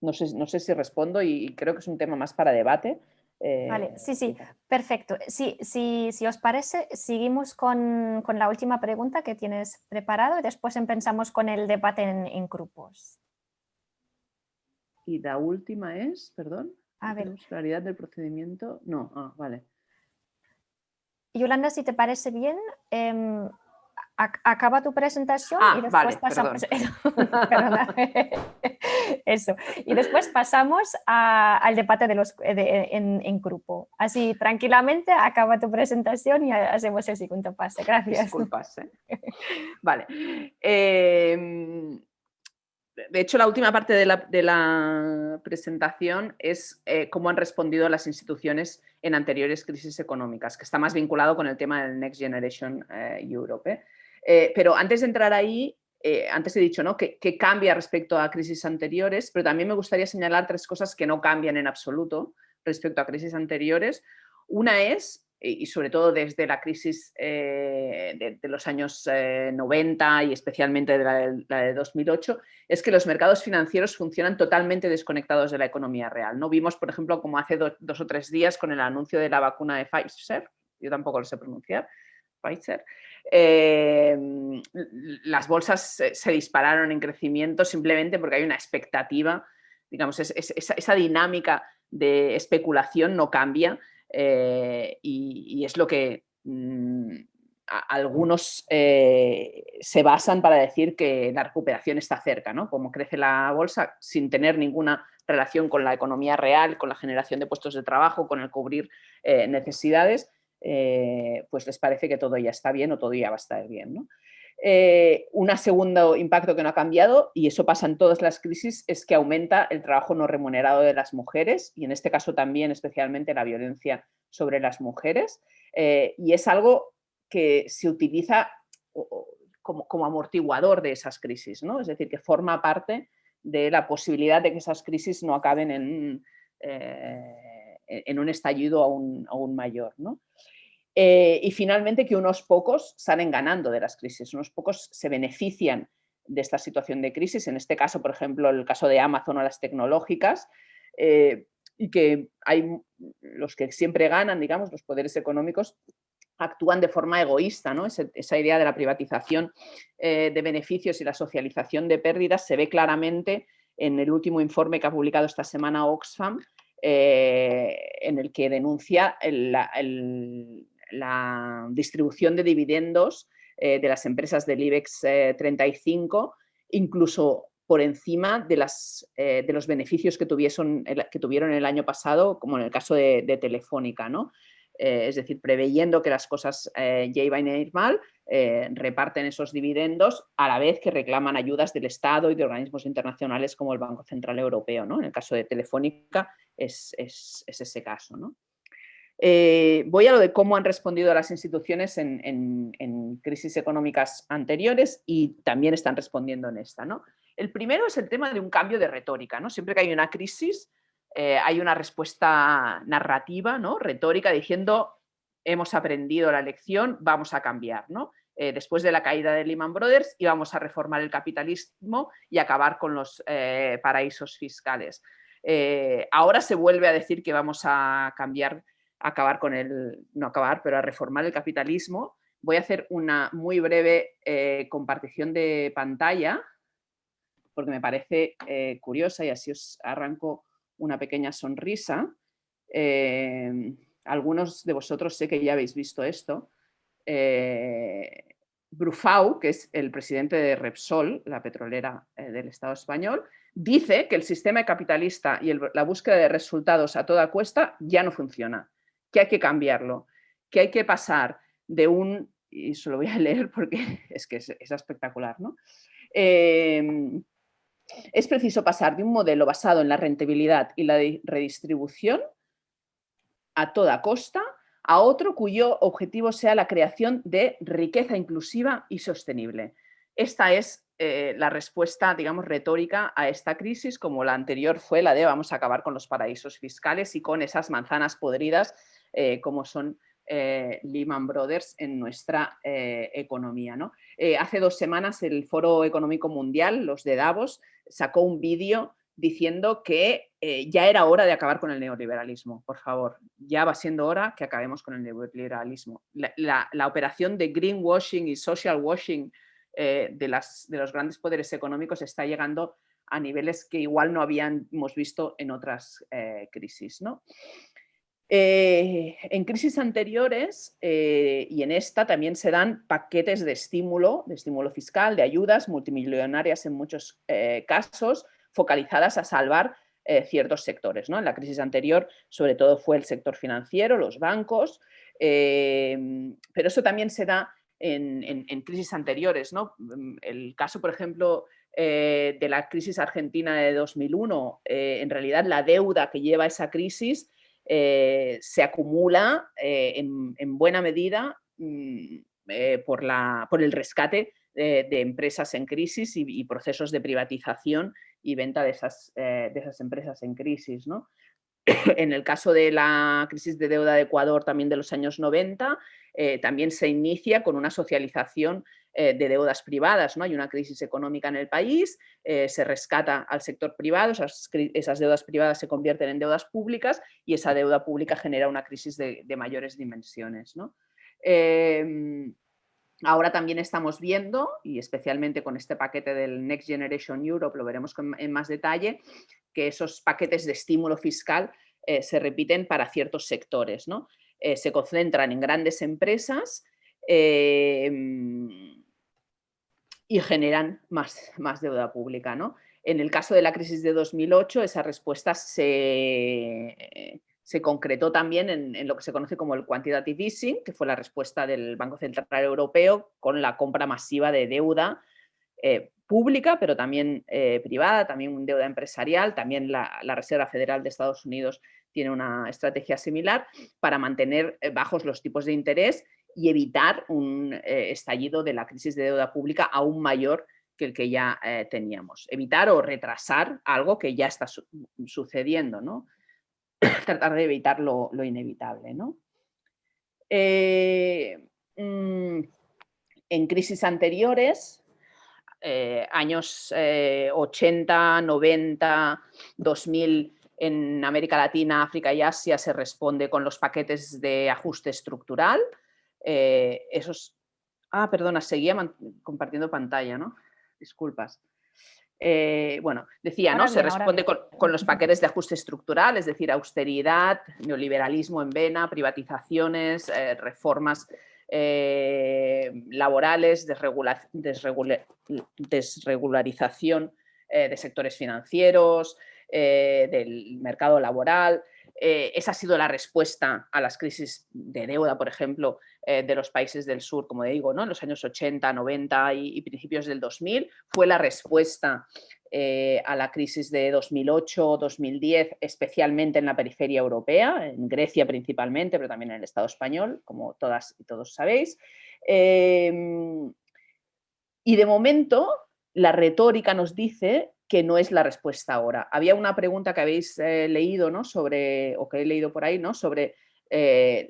no, sé, no sé si respondo y creo que es un tema más para debate. Vale, eh, sí, sí, perfecto. Sí, sí, si os parece, seguimos con, la última pregunta que tienes preparado y después empezamos con el debate en, grupos. Y la última es, perdón, a ver. claridad del procedimiento. No, ah, vale. Yolanda, si te parece bien, em, acaba tu presentación y ah, después pasamos... Eso. Y después pasamos al debate de los, en, grupo. Así, tranquilamente, acaba tu presentación y hacemos el segundo pase. Gracias. Disculpas. ¿eh? Vale. Em, de hecho, la última parte de la, presentación es eh, cómo han respondido las instituciones en anteriores crisis económicas, que está más vinculado con el tema del Next Generation eh, Europe. Eh, pero antes de entrar ahí, antes he dicho ¿no? que, cambia respecto a crisis anteriores, pero también me gustaría señalar tres cosas que no cambian en absoluto respecto a crisis anteriores. Una es, y sobre todo desde la crisis eh, de, los años 90 y especialmente de la, de 2008, es que los mercados financieros funcionan totalmente desconectados de la economía real. ¿no? Vimos, por ejemplo, como hace dos o tres días con el anuncio de la vacuna de Pfizer, yo tampoco lo sé pronunciar, Pfizer, Em, las bolsas se, dispararon en crecimiento simplemente porque hay una expectativa, digamos, esa, dinámica de especulación no cambia eh, y, es lo que mm, algunos se basan para decir que la recuperación está cerca, ¿no? como crece la bolsa sin tener ninguna relación con la economía real, con la generación de puestos de trabajo, con el cubrir necesidades, pues les parece que todo ya está bien o todo ya va a estar bien. ¿no? Eh, un segundo impacto que no ha cambiado, y eso pasa en todas las crisis, es que aumenta el trabajo no remunerado de las mujeres y en este caso también especialmente la violencia sobre las mujeres. Eh, y es algo que se utiliza como, amortiguador de esas crisis, ¿no? es decir, que forma parte de la posibilidad de que esas crisis no acaben en, eh, un estallido aún, aún mayor. ¿no? Eh, y finalmente que unos pocos salen ganando de las crisis, unos pocos se benefician de esta situación de crisis, en este caso, por ejemplo, el caso de Amazon o las tecnológicas, eh, y que hay los que siempre ganan, digamos, los poderes económicos, actúan de forma egoísta, ¿no? esa idea de la privatización eh, de beneficios y la socialización de pérdidas se ve claramente en el último informe que ha publicado esta semana Oxfam, en el que denuncia el, la distribución de dividendos eh, de las empresas del IBEX 35, eh, incluso por encima de, las, eh, de los beneficios que, que tuvieron el año pasado, como en el caso de, Telefónica. ¿no? es decir, preveyendo que las cosas ya iban a ir mal, reparten esos dividendos a la vez que reclaman ayudas del Estado y de organismos internacionales como el Banco Central Europeo. ¿no? En el caso de Telefónica es, es, es ese caso. ¿no? Eh, voy a lo de cómo han respondido las instituciones en, crisis económicas anteriores y también están respondiendo en esta. ¿no? El primero es el tema de un cambio de retórica. ¿no? Siempre que hay una crisis eh, hay una respuesta narrativa, ¿no? retórica, diciendo hemos aprendido la lección, vamos a cambiar. ¿no? Eh, después de la caída de Lehman Brothers íbamos a reformar el capitalismo y acabar con los paraísos fiscales. ahora se vuelve a decir que vamos a cambiar acabar con el, no acabar, pero a reformar el capitalismo, voy a hacer una muy breve eh, compartición de pantalla, porque me parece eh, curiosa y así os arranco una pequeña sonrisa. Eh, algunos de vosotros sé que ya habéis visto esto. Brufau, que es el presidente de Repsol, la petrolera del Estado español, dice que el sistema capitalista y la búsqueda de resultados a toda cuesta ya no funciona que hay que cambiarlo, que hay que pasar de un, y se lo voy a leer porque es que es, espectacular, ¿no? Em, es preciso pasar de un modelo basado en la rentabilidad y la redistribución a toda costa a otro cuyo objetivo sea la creación de riqueza inclusiva y sostenible. Esta es eh, la respuesta, digamos, retórica a esta crisis, como la anterior fue la de vamos a acabar con los paraísos fiscales y con esas manzanas podridas eh, como son eh, Lehman Brothers en nuestra eh, economía. ¿no? hace dos semanas el Foro Económico Mundial, los de Davos, sacó un vídeo diciendo que ya era hora de acabar con el neoliberalismo. Por favor, ya va siendo hora que acabemos con el neoliberalismo. La, operación de greenwashing y social washing de, las, de los grandes poderes económicos está llegando a niveles que igual no habíamos visto en otras crisis. ¿no? Eh, en crisis anteriores eh, y en esta también se dan paquetes de estímulo, de estímulo fiscal, de ayudas multimillonarias en muchos eh, casos, focalizadas a salvar ciertos sectores. ¿no? En la crisis anterior sobre todo fue el sector financiero, los bancos, pero eso también se da en, crisis anteriores. ¿no? El caso, por ejemplo, de la crisis argentina de 2001, en realidad la deuda que lleva esa crisis eh, se acumula eh, en, buena medida mm, eh, por, la, por, el rescate de, empresas en crisis y, procesos de privatización y venta de esas, de esas empresas en crisis. ¿no? en el caso de la crisis de deuda de Ecuador también de los años 90, también se inicia con una socialización eh, de deudas privadas. ¿no? Hay una crisis económica en el país, eh, se rescata al sector privado, esas, deudas privadas se convierten en deudas públicas y esa deuda pública genera una crisis de, mayores dimensiones. Em, ahora también estamos viendo, y especialmente con este paquete del Next Generation Europe, lo veremos en más detalle, que esos paquetes de estímulo fiscal eh, se repiten para ciertos sectores. ¿no? se concentran en grandes empresas em, y generan más, más deuda pública. ¿no? En el caso de la crisis de 2008, esa respuesta se, se concretó también en, lo que se conoce como el quantitative easing, que fue la respuesta del Banco Central Europeo con la compra masiva de deuda eh, pública, pero también eh, privada, también deuda empresarial, también la, Reserva Federal de Estados Unidos tiene una estrategia similar para mantener eh, bajos los tipos de interés y evitar un estallido de la crisis de deuda pública aún mayor que el que ya teníamos. Evitar o retrasar algo que ya está sucediendo, ¿no? tratar de evitar lo, inevitable. ¿no? Mm, en crisis anteriores, eh, años 80, 90, 2000 en América Latina, África y Asia se responde con los paquetes de ajuste estructural. Eh, esos... Ah, perdona, seguía compartiendo pantalla, ¿no? Disculpas. Eh, bueno, decía, ¿no? se responde con, los paquetes de ajuste estructural, es decir, austeridad, neoliberalismo en vena, privatizaciones, reformas eh, laborales, desregularización eh, de sectores financieros, del mercado laboral. esa ha sido la respuesta a las crisis de deuda, por ejemplo, de los países del sur, como digo, ¿no? en los años 80, 90 y principios del 2000. Fue la respuesta eh, a la crisis de 2008-2010, especialmente en la periferia europea, en Grecia principalmente, pero también en el Estado español, como todas y todos sabéis. Em, y de momento, la retórica nos dice que no es la respuesta ahora. Había una pregunta que habéis eh, leído, ¿no? Sobre, o que he leído por ahí, ¿no? Sobre eh,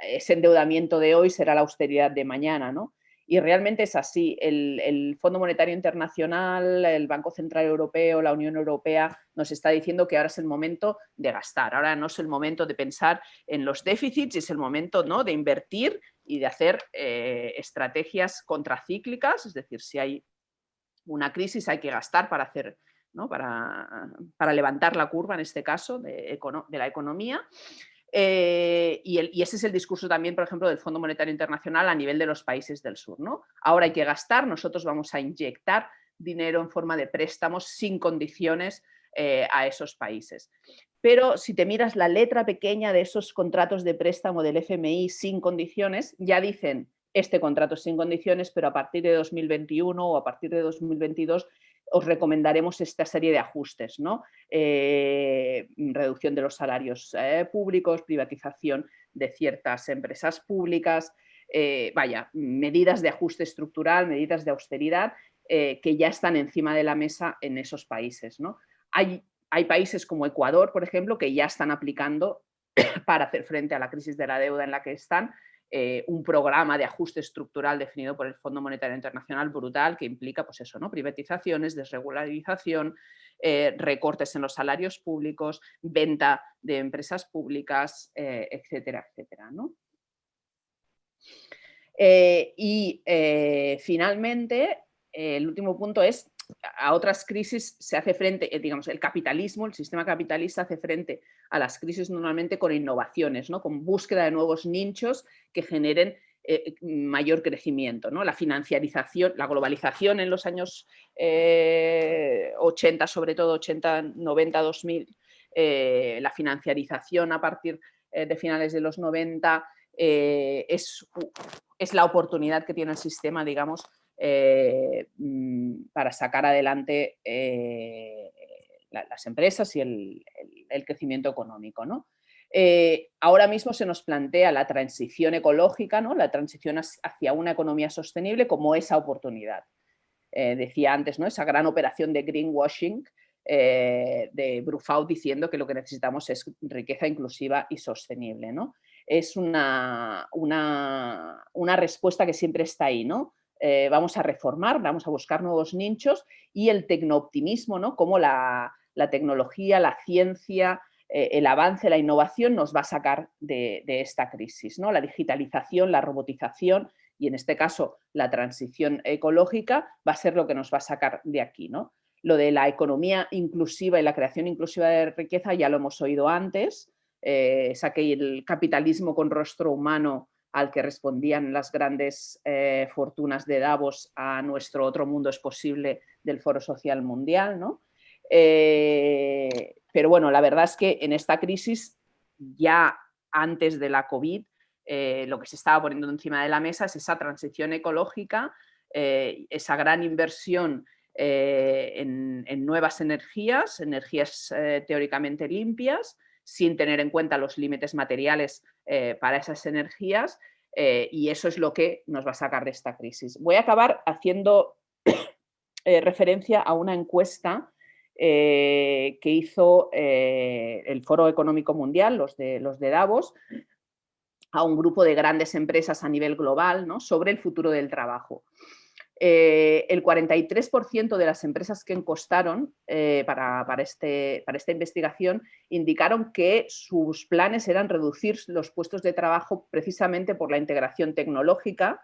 ese endeudamiento de hoy será la austeridad de mañana, ¿no? Y realmente es así. El, Fondo Monetario Internacional, el Banco Central Europeo, la Unión Europea nos está diciendo que ahora es el momento de gastar. Ahora no es el momento de pensar en los déficits, es el momento ¿no? de invertir y de hacer eh, estrategias contracíclicas. Es decir, si hay una crisis hay que gastar para hacer Para, para, levantar la curva, en este caso, de la economía. Eh, y, ese es el discurso también, por ejemplo, del Fondo Monetario Internacional a nivel de los países del sur. ¿no? Ahora hay que gastar, nosotros vamos a inyectar dinero en forma de préstamos sin condiciones eh, a esos países. Pero si te miras la letra pequeña de esos contratos de préstamo del FMI sin condiciones, ya dicen este contrato sin condiciones, pero a partir de 2021 o a partir de 2022 os recomendaremos esta serie de ajustes, ¿no? Eh, reducción de los salarios eh, públicos, privatización de ciertas empresas públicas, eh, vaya, medidas de ajuste estructural, medidas de austeridad que ya están encima de la mesa en esos países. Hay, hay países como Ecuador, por ejemplo, que ya están aplicando para hacer frente a la crisis de la deuda en la que están, eh, un programa de ajuste estructural definido por el Fondo Monetario Internacional brutal que implica pues eso, ¿no? privatizaciones, desregularización, eh, recortes en los salarios públicos, venta de empresas públicas, eh, etcétera, etcétera. y finalmente, el último punto es a otras crisis se hace frente, eh, digamos, el capitalismo, el sistema capitalista hace frente a las crisis normalmente con innovaciones, ¿no? con búsqueda de nuevos nichos que generen eh, mayor crecimiento. ¿no? La financiarización, la globalización en los años 80, eh, sobre todo 80, 90, 2000, la financiarización a partir de finales de los 90 es, es la oportunidad que tiene el sistema, digamos, eh, mm, para sacar adelante eh, las empresas y el, crecimiento económico. ¿no? Eh, ahora mismo se nos plantea la transición ecológica, ¿no? la transición hacia una economía sostenible como esa oportunidad. decía antes, ¿no? esa gran operación de greenwashing de Brufau diciendo que lo que necesitamos es riqueza inclusiva y sostenible. ¿no? Es una, una, una respuesta que siempre está ahí, ¿no? Eh, vamos a reformar, vamos a buscar nuevos nichos y el tecnooptimismo, ¿no? como la, tecnología, la ciencia, eh, el avance, la innovación nos va a sacar de, esta crisis. ¿no? La digitalización, la robotización y en este caso la transición ecológica va a ser lo que nos va a sacar de aquí. ¿no? Lo de la economía inclusiva y la creación inclusiva de riqueza ya lo hemos oído antes, eh, saqué el capitalismo con rostro humano al que respondían las grandes eh, fortunas de Davos a nuestro otro mundo es posible del Foro Social Mundial. ¿no? Eh, pero bueno, la verdad es que en esta crisis, ya antes de la COVID, eh, lo que se estaba poniendo encima de la mesa es esa transición ecológica, esa gran inversión en, en, nuevas energías, energías teóricamente limpias, sin tener en cuenta los límites materiales eh, para esas energías eh, y eso es lo que nos va a sacar de esta crisis. Voy a acabar haciendo eh, referencia a una encuesta que hizo el Foro Económico Mundial, los de, los de Davos, a un grupo de grandes empresas a nivel global ¿no? sobre el futuro del trabajo. Eh, el 43% de las empresas que encostaron eh, para, este, para, esta investigación indicaron que sus planes eran reducir los puestos de trabajo precisamente por la integración tecnológica,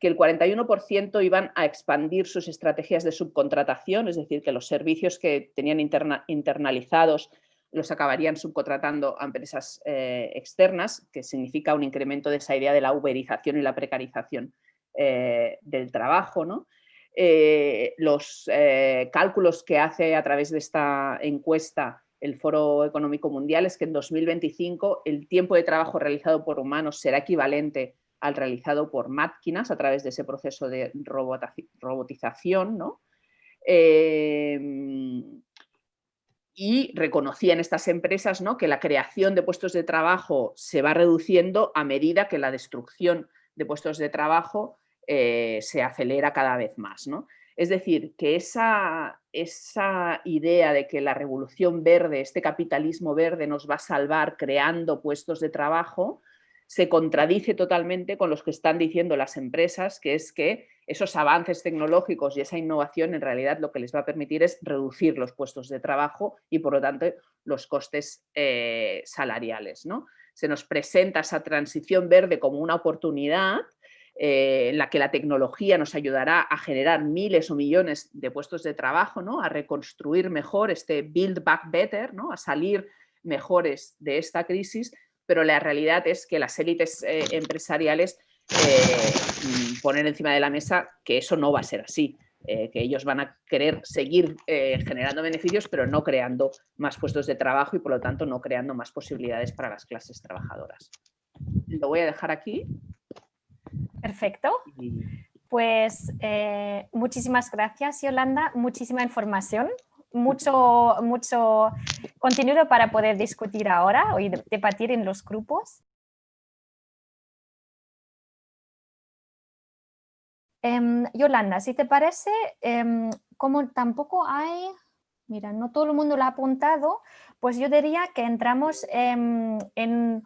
que el 41% iban a expandir sus estrategias de subcontratación, es decir, que los servicios que tenían internalizados los acabarían subcontratando a empresas eh, externas, que significa un incremento de esa idea de la uberización y la precarización eh, del trabajo. ¿no? Eh, los eh, cálculos que hace a través de esta encuesta el Foro Económico Mundial es que en 2025 el tiempo de trabajo realizado por humanos será equivalente al realizado por máquinas a través de ese proceso de robotización. ¿no? y reconocían estas empresas ¿no? que la creación de puestos de trabajo se va reduciendo a medida que la destrucción de puestos de trabajo eh, se acelera cada vez más. ¿no? Es decir, que esa, esa idea de que la revolución verde, este capitalismo verde nos va a salvar creando puestos de trabajo, se contradice totalmente con los que están diciendo las empresas, que es que esos avances tecnológicos y esa innovación en realidad lo que les va a permitir es reducir los puestos de trabajo y por lo tanto los costes eh, salariales. ¿no? Se nos presenta esa transición verde como una oportunidad eh, en la que la tecnología nos ayudará a generar miles o millones de puestos de trabajo, ¿no? a reconstruir mejor este build back better, ¿no? a salir mejores de esta crisis, pero la realidad es que las élites eh, empresariales eh, mm, ponen encima de la mesa que eso no va a ser así, que ellos van a querer seguir generando beneficios, pero no creando más puestos de trabajo y por lo tanto no creando más posibilidades para las clases trabajadoras. Lo voy a dejar aquí. Perfecto. Pues eh, muchísimas gracias, Yolanda. Muchísima información, mucho, mucho contenido para poder discutir ahora y debatir en los grupos. Em, Yolanda, si te parece, em, como tampoco hay, mira, no todo el mundo lo ha apuntado, pues yo diría que entramos em, en,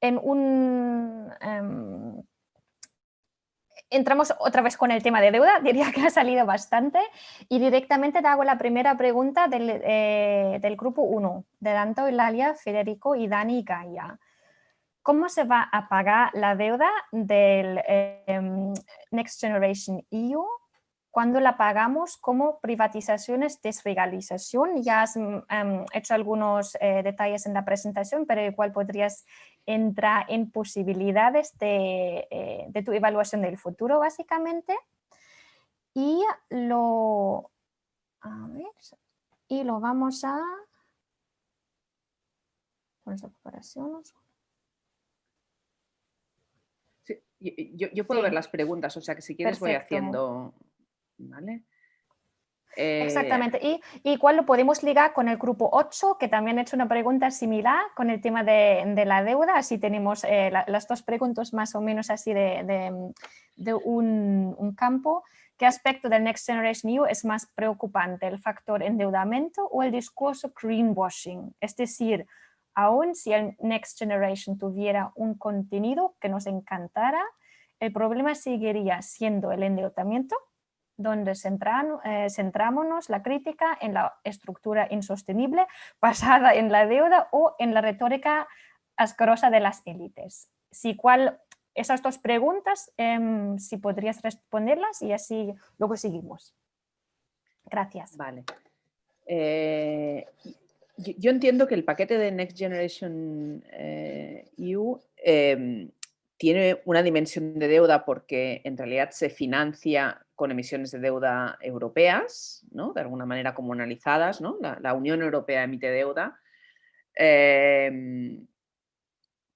en un entramos otra vez con el tema de deuda, diría que ha salido bastante y directamente te hago la primera pregunta del, eh, del grupo 1, de Danto, Ilalia, Federico y Dani y Gaia. ¿Cómo se va a pagar la deuda del em, Next Generation EU cuando la pagamos como privatizaciones, desregalización? Ya has mm, em, hecho algunos eh, detalles en la presentación, pero igual podrías entra en posibilidades eh, de, tu evaluación del futuro, básicamente. Y lo, y lo vamos a... yo, puedo ver las preguntas, o sea que si quieres voy haciendo... ¿vale? Eh, Exactamente. Y, igual lo podemos ligar con el grupo 8, que también ha hecho una pregunta similar con el tema de, la deuda. Así tenemos eh, las dos preguntas más o menos así de, un, campo. ¿Qué aspecto del Next Generation EU es más preocupante? ¿El factor endeudamiento o el discurso greenwashing? Es decir, aún si el Next Generation tuviera un contenido que nos encantara, el problema seguiría siendo el endeudamiento donde eh, centramos la crítica en la estructura insostenible basada en la deuda o en la retórica asquerosa de las élites. Si cuál, esas dos preguntas, em, si podrías responderlas y así luego seguimos. Gracias. Vale. Eh, yo entiendo que el paquete de Next Generation EU eh, e em, tiene una dimensión de deuda porque en realidad se financia con emisiones de deuda europeas, ¿no? de alguna manera comunalizadas, ¿no? la, Unión Europea emite deuda, em,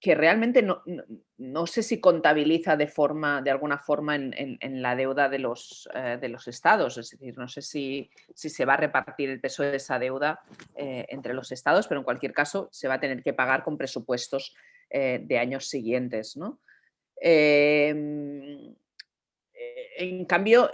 que realmente no, sé si contabiliza de, forma, de alguna forma en, la deuda de los, eh, de los estados, es decir, no sé si, si, se va a repartir el peso de esa deuda eh, entre los estados, pero en cualquier caso se va a tener que pagar con presupuestos eh, de años siguientes. ¿no? Em, en cambio,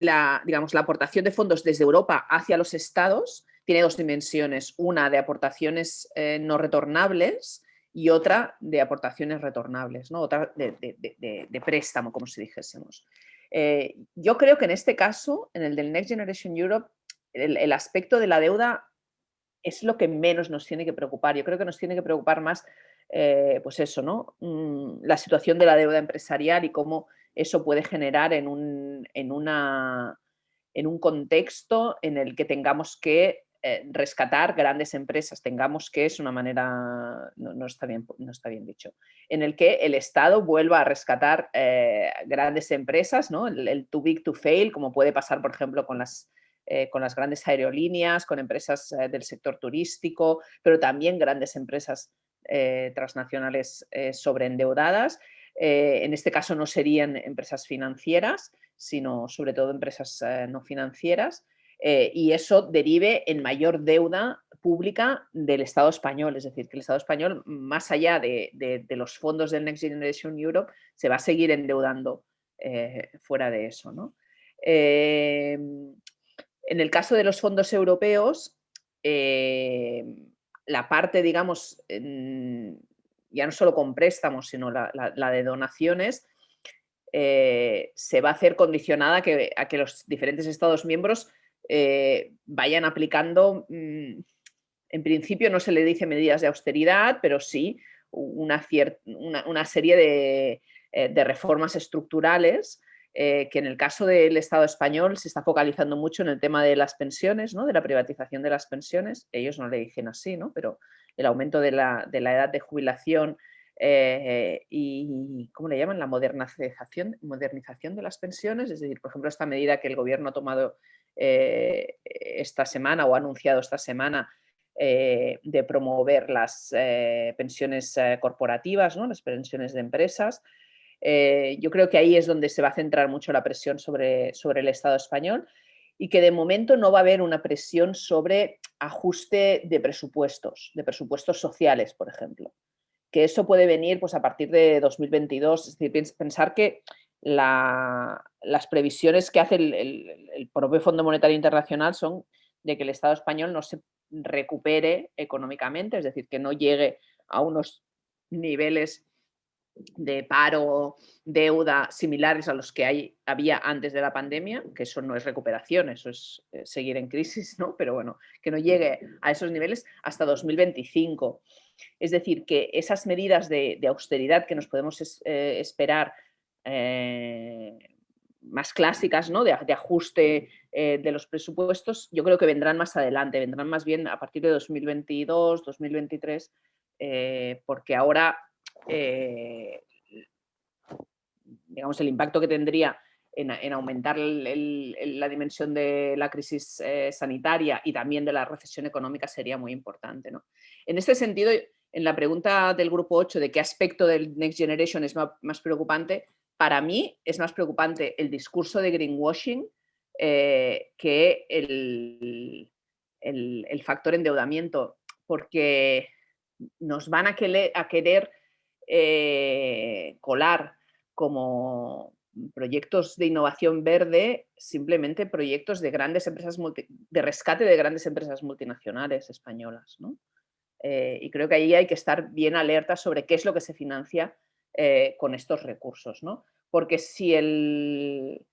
la, digamos, la aportación de fondos desde Europa hacia los estados tiene dos dimensiones, una de aportaciones no retornables y otra de aportaciones retornables, ¿no? otra de, préstamo, como si dijésemos. Eh, yo creo que en este caso, en el del Next Generation Europe, el, aspecto de la deuda es lo que menos nos tiene que preocupar. Yo creo que nos tiene que preocupar más eh, pues eso, ¿no? Mm, la situación de la deuda empresarial y cómo eso puede generar en un, en una, en un contexto en el que tengamos que rescatar grandes empresas, tengamos que, es una manera, no, está, bien, no está bien dicho, en el que el Estado vuelva a rescatar eh, grandes empresas, ¿no? el, too big to fail, como puede pasar, por ejemplo, con las, con las grandes aerolíneas, con empresas del sector turístico, pero también grandes empresas eh, transnacionales eh, sobreendeudadas. Eh, en este caso no serían empresas financieras, sino sobre todo empresas no financieras. Y eso derive en mayor deuda pública del Estado español. Es decir, que el Estado español, más allá de, los fondos del Next Generation Europe, se va a seguir endeudando fuera de eso. en el caso de los fondos europeos, la parte, digamos, ya no solo con préstamos, sino la, de donaciones, eh, se va a hacer condicionada que, a que los diferentes Estados miembros eh, vayan aplicando, mm, en principio no se le dice medidas de austeridad, pero sí una, una serie de, eh, de reformas estructurales eh, que en el caso del Estado español se está focalizando mucho en el tema de las pensiones, ¿no? de la privatización de las pensiones. Ellos no le dicen así, ¿no? pero el aumento de la, edad de jubilación y, ¿cómo le llaman? La modernización, modernización de las pensiones. Es decir, por ejemplo, esta medida que el gobierno ha tomado eh, esta semana o ha anunciado esta semana de promover las pensiones corporativas, ¿no? las pensiones de empresas, eh, yo creo que ahí es donde se va a centrar mucho la presión sobre, sobre el Estado español y que de momento no va a haber una presión sobre ajuste de presupuestos, de presupuestos sociales, por ejemplo. Que eso puede venir pues, a partir de 2022, es decir, pensar que las previsiones que hace el, propio Fondo Monetario Internacional son de que el Estado español no se recupere económicamente, es decir, que no llegue a unos niveles de paro, deuda similares a los que hay, había antes de la pandemia, que eso no es recuperación, eso es eh, seguir en crisis, ¿no? pero bueno, que no llegue a esos niveles hasta 2025. Es decir, que esas medidas de, austeridad que nos podemos eh, esperar eh, más clásicas, ¿no? de, ajuste de los presupuestos, yo creo que vendrán más adelante, vendrán más bien a partir de 2022, 2023, porque ahora eh, digamos, el impacto que tendría en, aumentar la dimensión de la crisis eh, sanitaria y también de la recesión económica sería muy importante. En este sentido, en la pregunta del grupo 8 de qué aspecto del Next Generation es más, preocupante, para mí es más preocupante el discurso de greenwashing eh, que el, el, factor endeudamiento, porque nos van a, querer eh, colar como proyectos de innovación verde, simplemente proyectos de grandes empresas de rescate de grandes empresas multinacionales españolas. Eh, y creo que ahí hay que estar bien alerta sobre qué es lo que se financia eh, con estos recursos. Porque si el,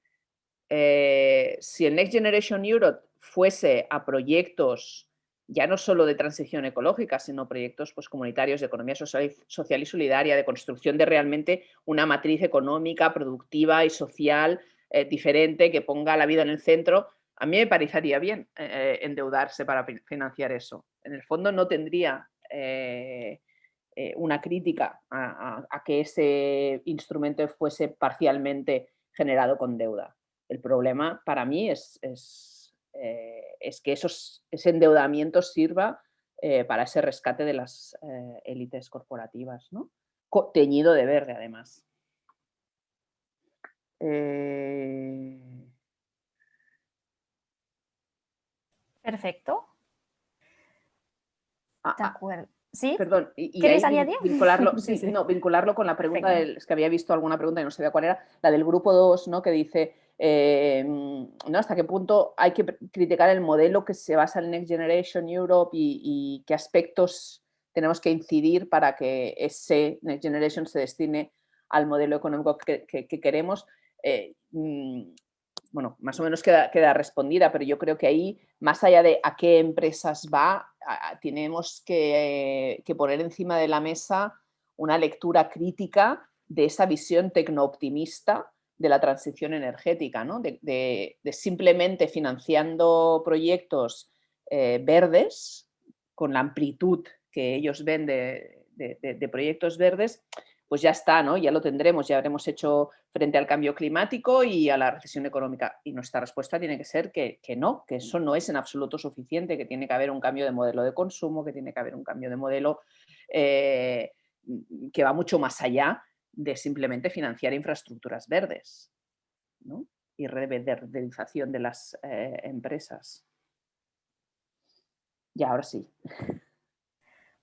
si el Next Generation Europe fuese a proyectos ya no solo de transición ecológica, sino proyectos pues, comunitarios de economía social y solidaria, de construcción de realmente una matriz económica, productiva y social eh, diferente que ponga la vida en el centro, a mí me parecería bien eh, endeudarse para financiar eso. En el fondo no tendría, eh, eh, una crítica a, que ese instrumento fuese parcialmente generado con deuda. El problema para mí es, es, eh, que esos, ese endeudamiento sirva eh, para ese rescate de las élites corporativas, ¿no? teñido de verde además. Perfecto. Ah, de ah, acuerdo. ¿Sí? Perdón, y, Vincularlo, No, vincularlo con la pregunta, del, es que había visto alguna pregunta y no sabía cuál era, la del grupo 2, ¿no? que dice, eh, ¿no? ¿hasta qué punto hay que criticar el modelo que se basa en Next Generation Europe y, qué aspectos tenemos que incidir para que ese Next Generation se destine al modelo económico que, queremos? Eh, mm, bueno, más o menos queda, queda, respondida, pero yo creo que ahí, más allá de a qué empresas va, tenemos que, poner encima de la mesa una lectura crítica de esa visión tecnooptimista de la transición energética, ¿no? de, simplemente financiando proyectos eh, verdes con la amplitud que ellos ven de proyectos verdes, pues ya está, ¿no? ya lo tendremos, ya habremos hecho frente al cambio climático y a la recesión económica. Y nuestra respuesta tiene que ser que, no, que eso no es en absoluto suficiente, que tiene que haber un cambio de modelo de consumo, que tiene que haber un cambio de modelo eh, que va mucho más allá de simplemente financiar infraestructuras verdes y reverderización de las eh, empresas. Y ahora sí.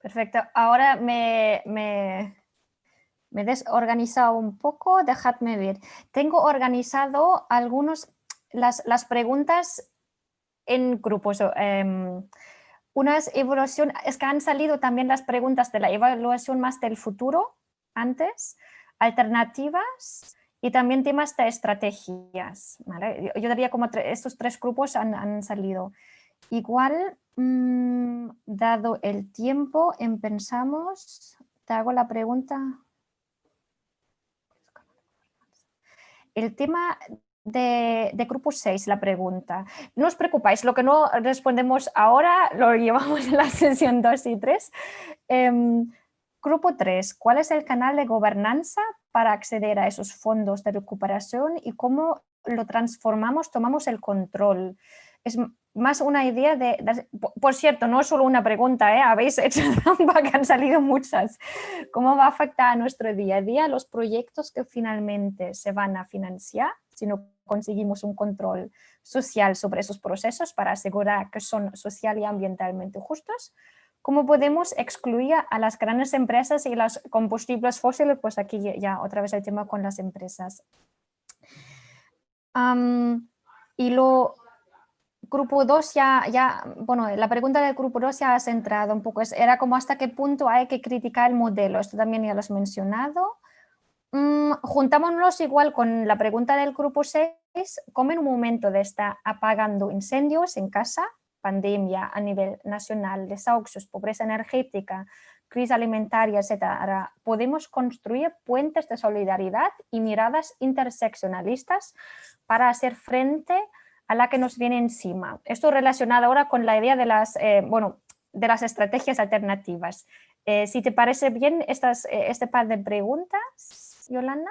Perfecto. Ahora me he desorganizado un poco, dejadme ver. Tengo organizado algunos, las, preguntas en grupos. Eh, unas es que han salido también las preguntas de la evaluación más del futuro antes, alternativas y también temas de estrategias. Yo, diría como estos tres grupos han, salido. Igual, mm, dado el tiempo, empezamos, te hago la pregunta. El tema de, grupo 6, la pregunta. No os preocupáis, lo que no respondemos ahora lo llevamos en la sesión 2 y 3. Em, grupo 3, ¿cuál es el canal de gobernanza para acceder a esos fondos de recuperación y cómo lo transformamos, tomamos el control? Más una idea de, por cierto, no es solo una pregunta, ¿eh? habéis hecho trampa que han salido muchas. ¿Cómo va a afectar a nuestro día a día los proyectos que finalmente se van a financiar si no conseguimos un control social sobre esos procesos para asegurar que son social y ambientalmente justos? ¿Cómo podemos excluir a las grandes empresas y los combustibles fósiles? Pues aquí ya otra vez el tema con las empresas. y lo, grupo 2 ya, ya, bueno, la pregunta del grupo 2 ya has entrado un poco, era como hasta qué punto hay que criticar el modelo, esto también ya lo has mencionado. Mm, juntámonos igual con la pregunta del grupo 6, ¿cómo en un momento de estar apagando incendios en casa, pandemia a nivel nacional, desahucios, pobreza energética, crisis alimentaria, etcétera, podemos construir puentes de solidaridad y miradas interseccionalistas para hacer frente a la que nos viene encima. Esto relacionado ahora con la idea de las, eh, bueno, de las estrategias alternativas. Eh, si te parece bien estas, eh, este par de preguntas, Yolanda.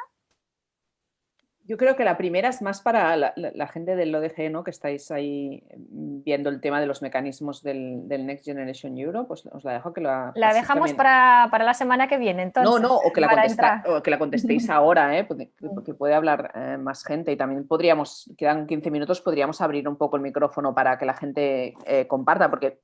Yo creo que la primera es más para la, gente del ODG, ¿no? que estáis ahí mm, viendo el tema de los mecanismos del, Next Generation Euro, pues os la dejo que la... La dejamos para, la semana que viene, entonces. No, no, o que la, que la contestéis ahora, ¿eh? porque, puede hablar eh, más gente y también podríamos, quedan 15 minutos, podríamos abrir un poco el micrófono para que la gente eh, comparta, porque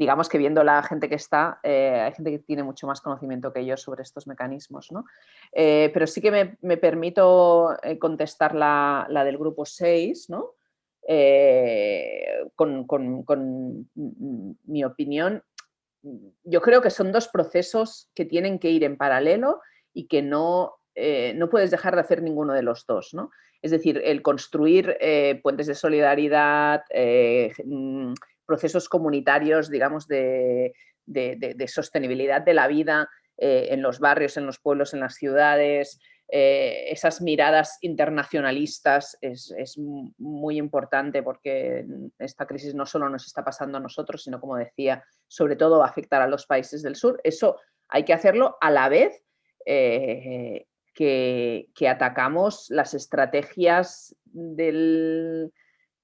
digamos que viendo la gente que está, eh, hay gente que tiene mucho más conocimiento que yo sobre estos mecanismos. ¿no? Eh, pero sí que me, permito eh, contestar la, del grupo 6, ¿no? con, mi opinión. Yo creo que son dos procesos que tienen que ir en paralelo y que no, no puedes dejar de hacer ninguno de los dos. ¿no? Es decir, el construir puentes de solidaridad, procesos comunitarios, digamos, de, sostenibilidad de la vida eh, en los barrios, en los pueblos, en las ciudades, eh, esas miradas internacionalistas es, muy importante porque esta crisis no solo nos está pasando a nosotros, sino como decía, sobre todo va a afectar a los países del sur. Eso hay que hacerlo a la vez eh, que, atacamos las estrategias del,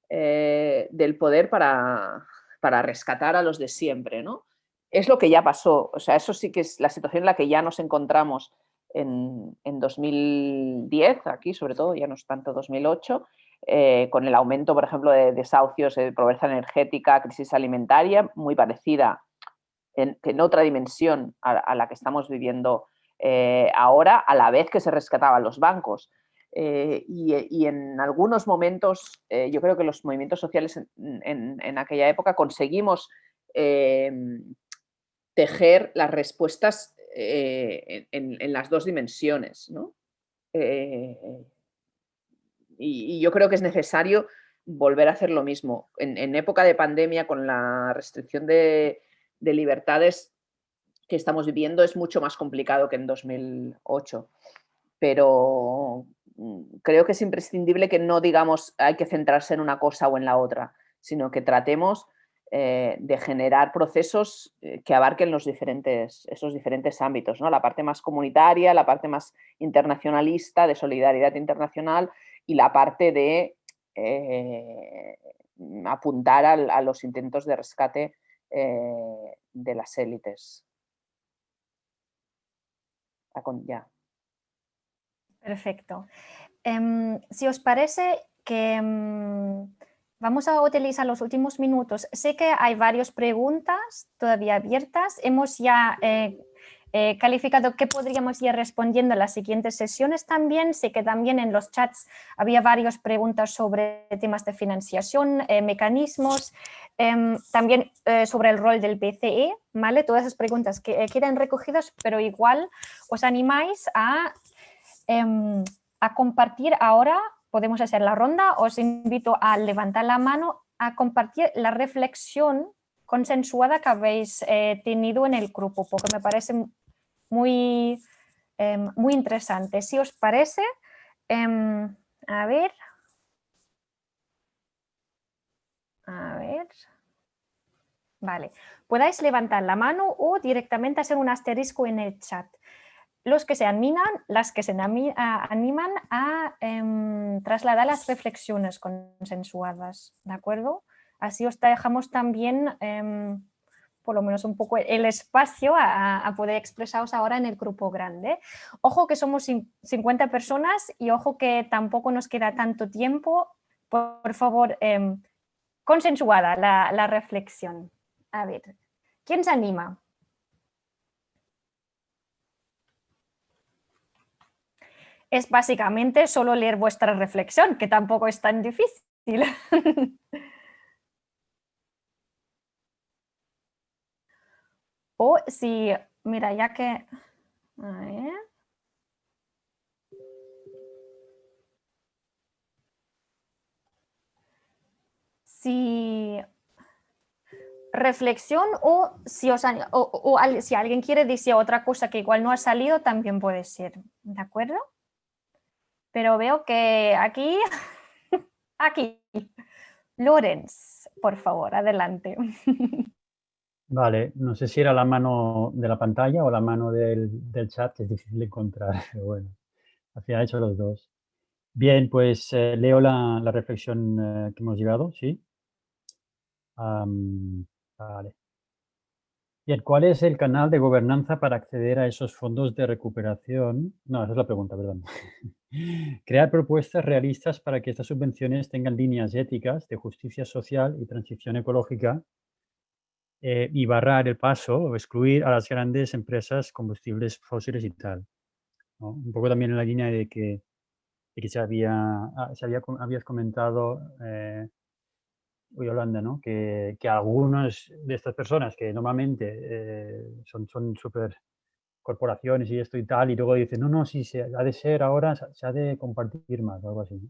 del poder para, para, rescatar a los de siempre. ¿no? Es lo que ya pasó, o sea, eso sí que es la situación en la que ya nos encontramos en, 2010, aquí sobre todo, ya no es tanto 2008, eh, con el aumento, por ejemplo, de desahucios, de pobreza energética, crisis alimentaria, muy parecida en, otra dimensión a, la que estamos viviendo eh, ahora, a la vez que se rescataban los bancos. Eh, y, en algunos momentos, yo creo que los movimientos sociales en, aquella época conseguimos tejer las respuestas en, las dos dimensiones. y, yo creo que es necesario volver a hacer lo mismo. En, época de pandemia, con la restricción de, libertades que estamos viviendo, es mucho más complicado que en 2008. Pero creo que es imprescindible que no digamos hay que centrarse en una cosa o en la otra, sino que tratemos eh, de generar procesos eh, que abarquen los diferentes, esos diferentes ámbitos, ¿no? la parte más comunitaria, la parte más internacionalista, de solidaridad internacional y la parte de eh, apuntar a, los intentos de rescate de las élites. Ya. Perfecto. Em, si os parece que em, Vamos a utilizar los últimos minutos. Sé que hay varias preguntas todavía abiertas. Hemos ya eh, eh, calificado qué podríamos ir respondiendo en las siguientes sesiones también. Sé que también en los chats había varias preguntas sobre temas de financiación, eh, mecanismos, em, también sobre el rol del BCE, ¿vale? Todas esas preguntas que quedan recogidas, pero igual os animáis a, em, a compartir ahora podemos hacer la ronda. Os invito a levantar la mano a compartir la reflexión consensuada que habéis eh, tenido en el grupo, porque me parece muy, em, muy interesante. Si os parece, em, a ver. A ver. Vale, podáis levantar la mano o directamente hacer un asterisco en el chat los que se animan, las que se animan a em, trasladar las reflexiones consensuadas, ¿de acuerdo? Así os dejamos también, em, por lo menos un poco, el espacio a, poder expresaros ahora en el grupo grande. Ojo que somos 50 personas y ojo que tampoco nos queda tanto tiempo. Por, favor, em, consensuada la, la reflexión. A ver, ¿quién se anima? Es básicamente solo leer vuestra reflexión, que tampoco es tan difícil. o si, mira, ya que... Si reflexión o si, os, o si alguien quiere decir otra cosa que igual no ha salido, también puede ser, ¿de acuerdo? Pero veo que aquí, aquí, Lorenz, por favor, adelante. Vale, no sé si era la mano de la pantalla o la mano del, chat, que es difícil encontrar, pero bueno, al final he hecho los dos. Bien, pues eh, leo la, reflexión eh, que hemos llegado, ¿sí? vale. Bien, ¿cuál es el canal de gobernanza para acceder a esos fondos de recuperación? No, esa es la pregunta, perdón. Crear propuestas realistas para que estas subvenciones tengan líneas éticas de justicia social y transición ecológica eh, y barrar el paso o excluir a las grandes empresas combustibles fósiles y tal. Un poco también en la línea de que, que se había, ah, se había, habías comentado, eh, Yolanda, ¿no? que, que algunas de estas personas que normalmente eh, son súper corporaciones y esto y tal, y luego dice, no, no, sí, se, ha de ser ahora, se ha de compartir más o algo así.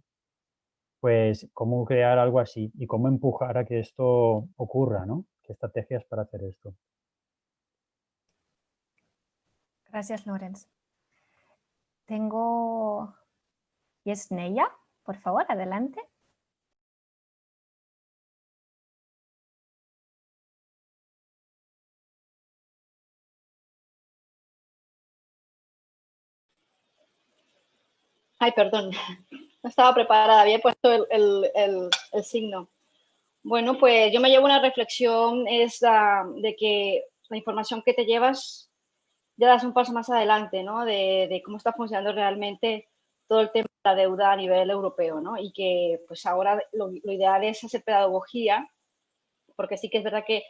Pues cómo crear algo así y cómo empujar a que esto ocurra, ¿no? ¿Qué estrategias para hacer esto? Gracias, Lorenz. Tengo... Yesneya, por favor, adelante. Ay, perdón, no estaba preparada, había puesto el, el, signo. Bueno, pues yo me llevo una reflexión es de que la información que te llevas ya das un paso más adelante, ¿no? De, de, cómo está funcionando realmente todo el tema de la deuda a nivel europeo, ¿no? Y que pues ahora lo, lo ideal es hacer pedagogía, porque sí que es verdad que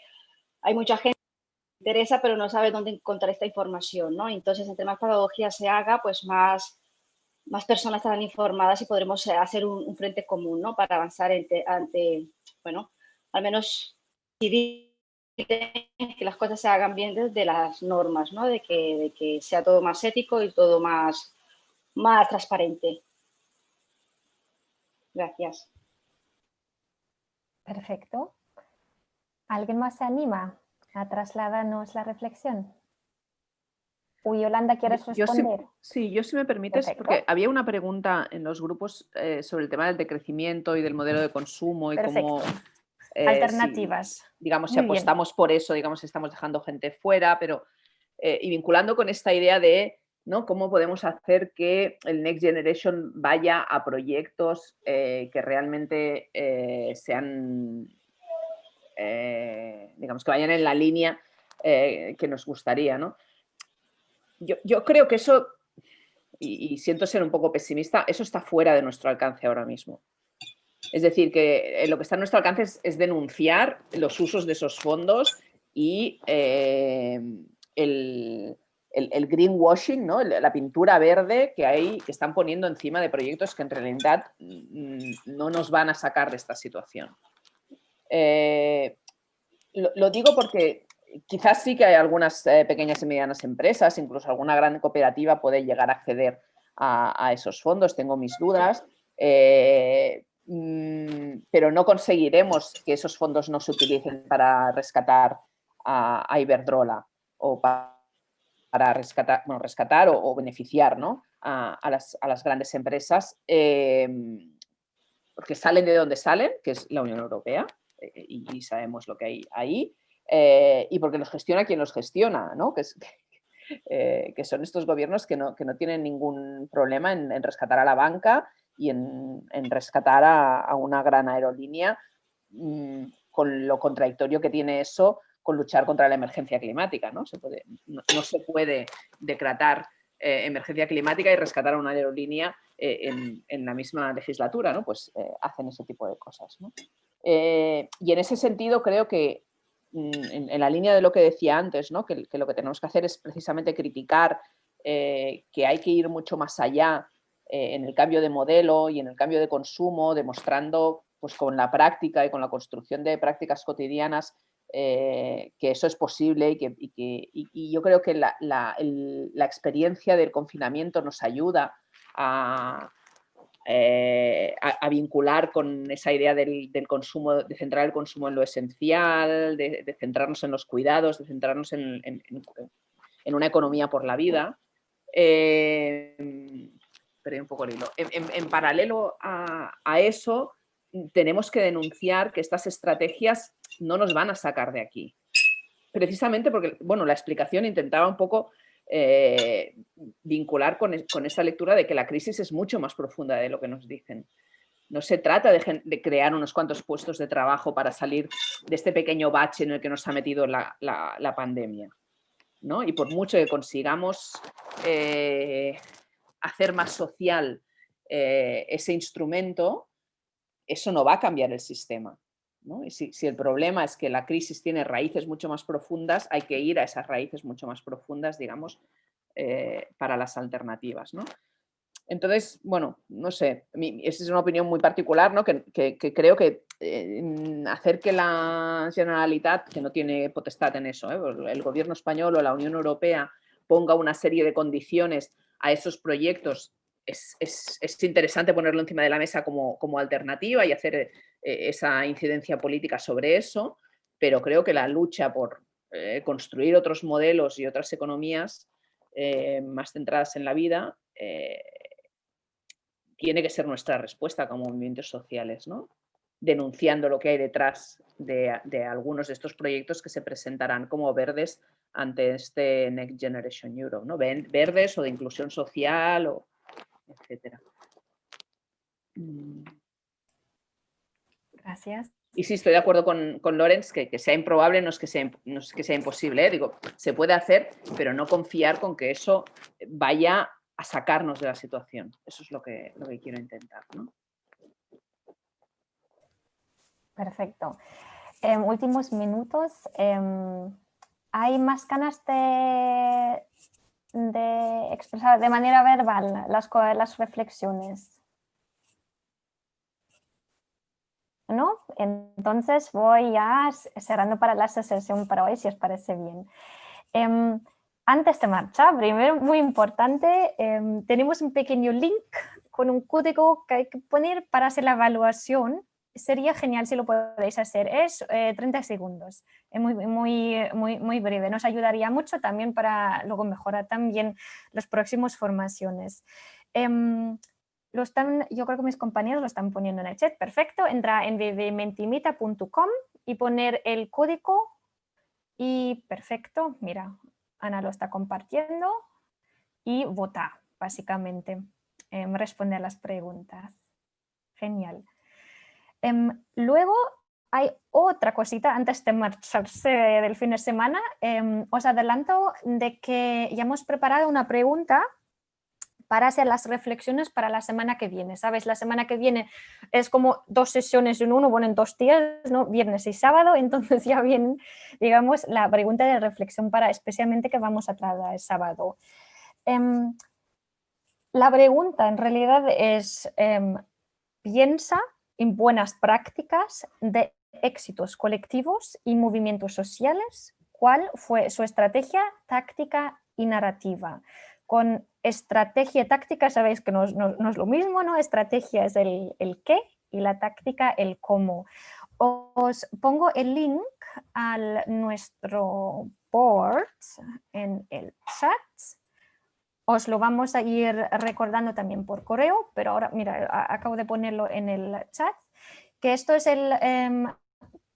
hay mucha gente que interesa, pero no sabe dónde encontrar esta información, ¿no? Entonces, entre más pedagogía se haga, pues más más personas estarán informadas y podremos eh, hacer un, frente común ¿no? para avanzar ante, bueno, al menos que las cosas se hagan bien desde las normas, ¿no? de, que, de que sea todo más ético y todo más, más transparente. Gracias. Perfecto. ¿Alguien más se anima a trasladarnos la reflexión? Uy, Yolanda, ¿quieres responder? Yo, sí, yo si me permites, porque había una pregunta en los grupos eh, sobre el tema del decrecimiento y del modelo de consumo y cómo... Eh, Alternativas. digamos, si apostamos por eso, digamos, estamos dejando gente fuera, pero... Eh, y vinculando con esta idea de ¿no? cómo podemos hacer que el Next Generation vaya a proyectos que realmente sean, digamos, que vayan en la línea que nos gustaría, ¿no? Yo, creo que eso, y, siento ser un poco pesimista, eso está fuera de nuestro alcance ahora mismo. Es decir, que eh, lo que está en nuestro alcance es, denunciar los usos de esos fondos y eh, el, greenwashing, ¿no? la pintura verde que, hay, que están poniendo encima de proyectos que en realidad mm, no nos van a sacar de esta situación. Eh, lo, digo porque quizás sí que hay algunas eh, pequeñas y medianas empresas, incluso alguna gran cooperativa puede llegar a acceder a, esos fondos, tengo mis dudas, eh, mm, pero no conseguiremos que esos fondos no se utilicen para rescatar a, Iberdrola o para, rescatar, bueno, rescatar o, beneficiar a, las, grandes empresas, eh, porque salen de donde salen, que es la Unión Europea, y sabemos lo que hay ahí, eh, y porque los gestiona quien los gestiona, ¿no? que, eh, que, son estos gobiernos que no, que no tienen ningún problema en, rescatar a la banca y en, rescatar a, una gran aerolínea, mm, con lo contradictorio que tiene eso con luchar contra la emergencia climática. No se puede, no, se puede decretar eh, emergencia climática y rescatar a una aerolínea en, la misma legislatura, ¿no? pues hacen ese tipo de cosas. y en ese sentido creo que Mm, en, la línea de lo que decía antes, ¿no? que, lo que tenemos que hacer es precisamente criticar eh, que hay que ir mucho más allá eh, en el cambio de modelo y en el cambio de consumo, demostrando pues, con la práctica y con la construcción de prácticas cotidianas eh, que eso es posible y, que, y yo creo que la, la experiencia del confinamiento nos ayuda a, eh, a, vincular con esa idea del, consumo, de centrar el consumo en lo esencial, de, centrarnos en los cuidados, de centrarnos en, una economía por la vida. Eh, un poco el hilo. En, paralelo a, eso, tenemos que denunciar que estas estrategias no nos van a sacar de aquí. Precisamente porque, bueno, la explicación intentaba un poco eh, vincular con, esa lectura de que la crisis es mucho más profunda de lo que nos dicen. No se trata de, crear unos cuantos puestos de trabajo para salir de este pequeño bache en el que nos ha metido la, pandemia. ¿no? Y por mucho que consigamos eh, hacer más social eh, ese instrumento, eso no va a cambiar el sistema. Y si, el problema es que la crisis tiene raíces mucho más profundas, hay que ir a esas raíces mucho más profundas, digamos, eh, para las alternativas. Entonces, bueno, no sé, esa es una opinión muy particular, ¿no? que, creo que eh, hacer que la Generalitat, que no tiene potestad en eso, ¿eh? el gobierno español o la Unión Europea ponga una serie de condiciones a esos proyectos es, interesante ponerlo encima de la mesa como, como alternativa y hacer esa incidencia política sobre eso, pero creo que la lucha por eh, construir otros modelos y otras economías eh, más centradas en la vida tiene que ser nuestra respuesta como movimientos sociales, ¿no? denunciando lo que hay detrás de, algunos de estos proyectos que se presentarán como verdes ante este Next Generation Europe, ¿no? verdes o de inclusión social, o, etcétera. Gracias. Y sí, estoy de acuerdo con, con Lorenz, que, que, sea improbable no es que sea, no es que sea imposible. ¿eh? Digo, se puede hacer, pero no confiar con que eso vaya a sacarnos de la situación. Eso es lo que, lo que quiero intentar. ¿no? Perfecto. En últimos minutos, em, ¿hay más ganas de, de expresar de manera verbal las, las reflexiones? ¿No? Entonces voy ya cerrando para la sesión para hoy, si os parece bien. Em, antes de marchar, primero, muy importante, em, tenemos un pequeño link con un código que hay que poner para hacer la evaluación sería genial si lo podéis hacer. Es 30 eh, segundos, es muy, muy, muy, muy breve. Nos ayudaría mucho también para luego mejorar también las próximas formaciones. Em, lo están, yo creo que mis compañeros lo están poniendo en el chat. Perfecto, entra en vvmentimita.com y poner el código y perfecto, mira, Ana lo está compartiendo y vota, básicamente, eh, responder las preguntas. Genial. Em, luego hay otra cosita antes de marcharse del fin de semana. Em, os adelanto de que ya hemos preparado una pregunta para hacer las reflexiones para la semana que viene. ¿Sabes? La semana que viene es como dos sesiones en uno, bueno, en dos días, ¿no? viernes y sábado, entonces ya viene, digamos, la pregunta de reflexión para especialmente que vamos a tratar el sábado. Em, la pregunta en realidad es, piensa en buenas prácticas de éxitos colectivos y movimientos sociales, cuál fue su estrategia táctica y narrativa. Con estrategia táctica sabéis que no, es lo mismo, ¿no? Estrategia es el, el, qué y la táctica el cómo. Os pongo el link a nuestro board en el chat os lo vamos a ir recordando también por correo, pero ahora, mira, acabo de ponerlo en el chat, que esto es el eh,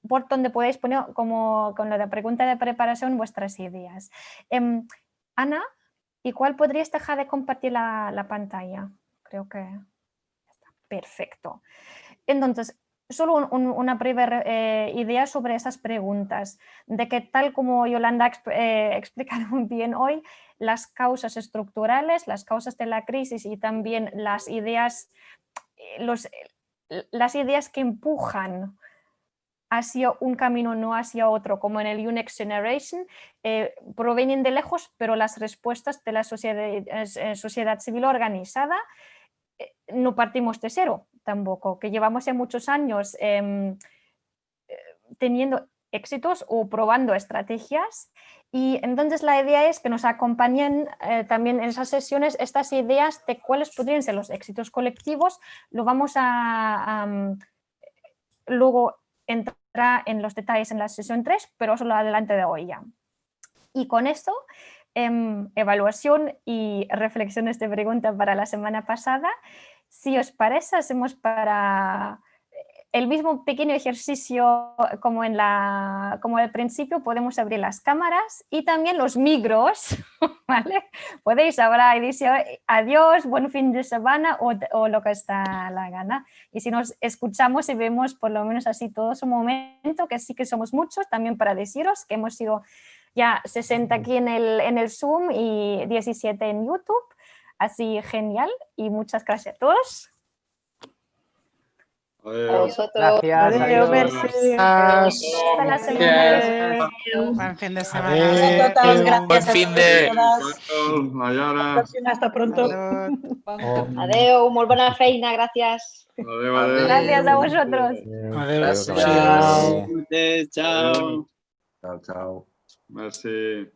por donde podéis poner, como con la pregunta de preparación, vuestras ideas. Em, Ana, ¿y cuál podrías dejar de compartir la, pantalla? Creo que está perfecto. Entonces, solo una breve eh, idea sobre esas preguntas, de que tal como Yolanda ha eh, explicado muy bien hoy, las causas estructurales, las causas de la crisis y también las ideas, eh, las ideas que empujan hacia un camino, no hacia otro, como en el Unix Generation, provienen de lejos, pero las respuestas de la sociedad, sociedad civil organizada no partimos de cero tampoco, que llevamos ya muchos años em, eh, teniendo éxitos o probando estrategias. Y entonces la idea es que nos acompañen eh, también en esas sesiones estas ideas de cuáles podrían ser los éxitos colectivos, lo vamos a, luego entrar en los detalles en la sesión 3, pero solo adelante de hoy ya. Y con esto, em, evaluación y reflexiones de pregunta para la semana pasada, si os parece, hacemos para eh, el mismo pequeño ejercicio como en la como al principio, podemos abrir las cámaras y también los micros, ¿vale? Podéis ahora decir adiós, buen fin de semana o, o, lo que está la gana. Y si nos escuchamos y vemos por lo menos así todos un momento, que sí que somos muchos, también para deciros que hemos sido ya 60 aquí en el, en el Zoom y 17 en YouTube. Así genial y muchas gracias a todos. Adiós. Gracias. Adiós. Hasta la semana. Buen fin de semana. Gracias. Buen fin de... Hasta pronto. Adiós, muy buena feina, gracias. Adiós, Gracias a vosotros. Adiós. Chao. Chao. Chao, chao. Merci.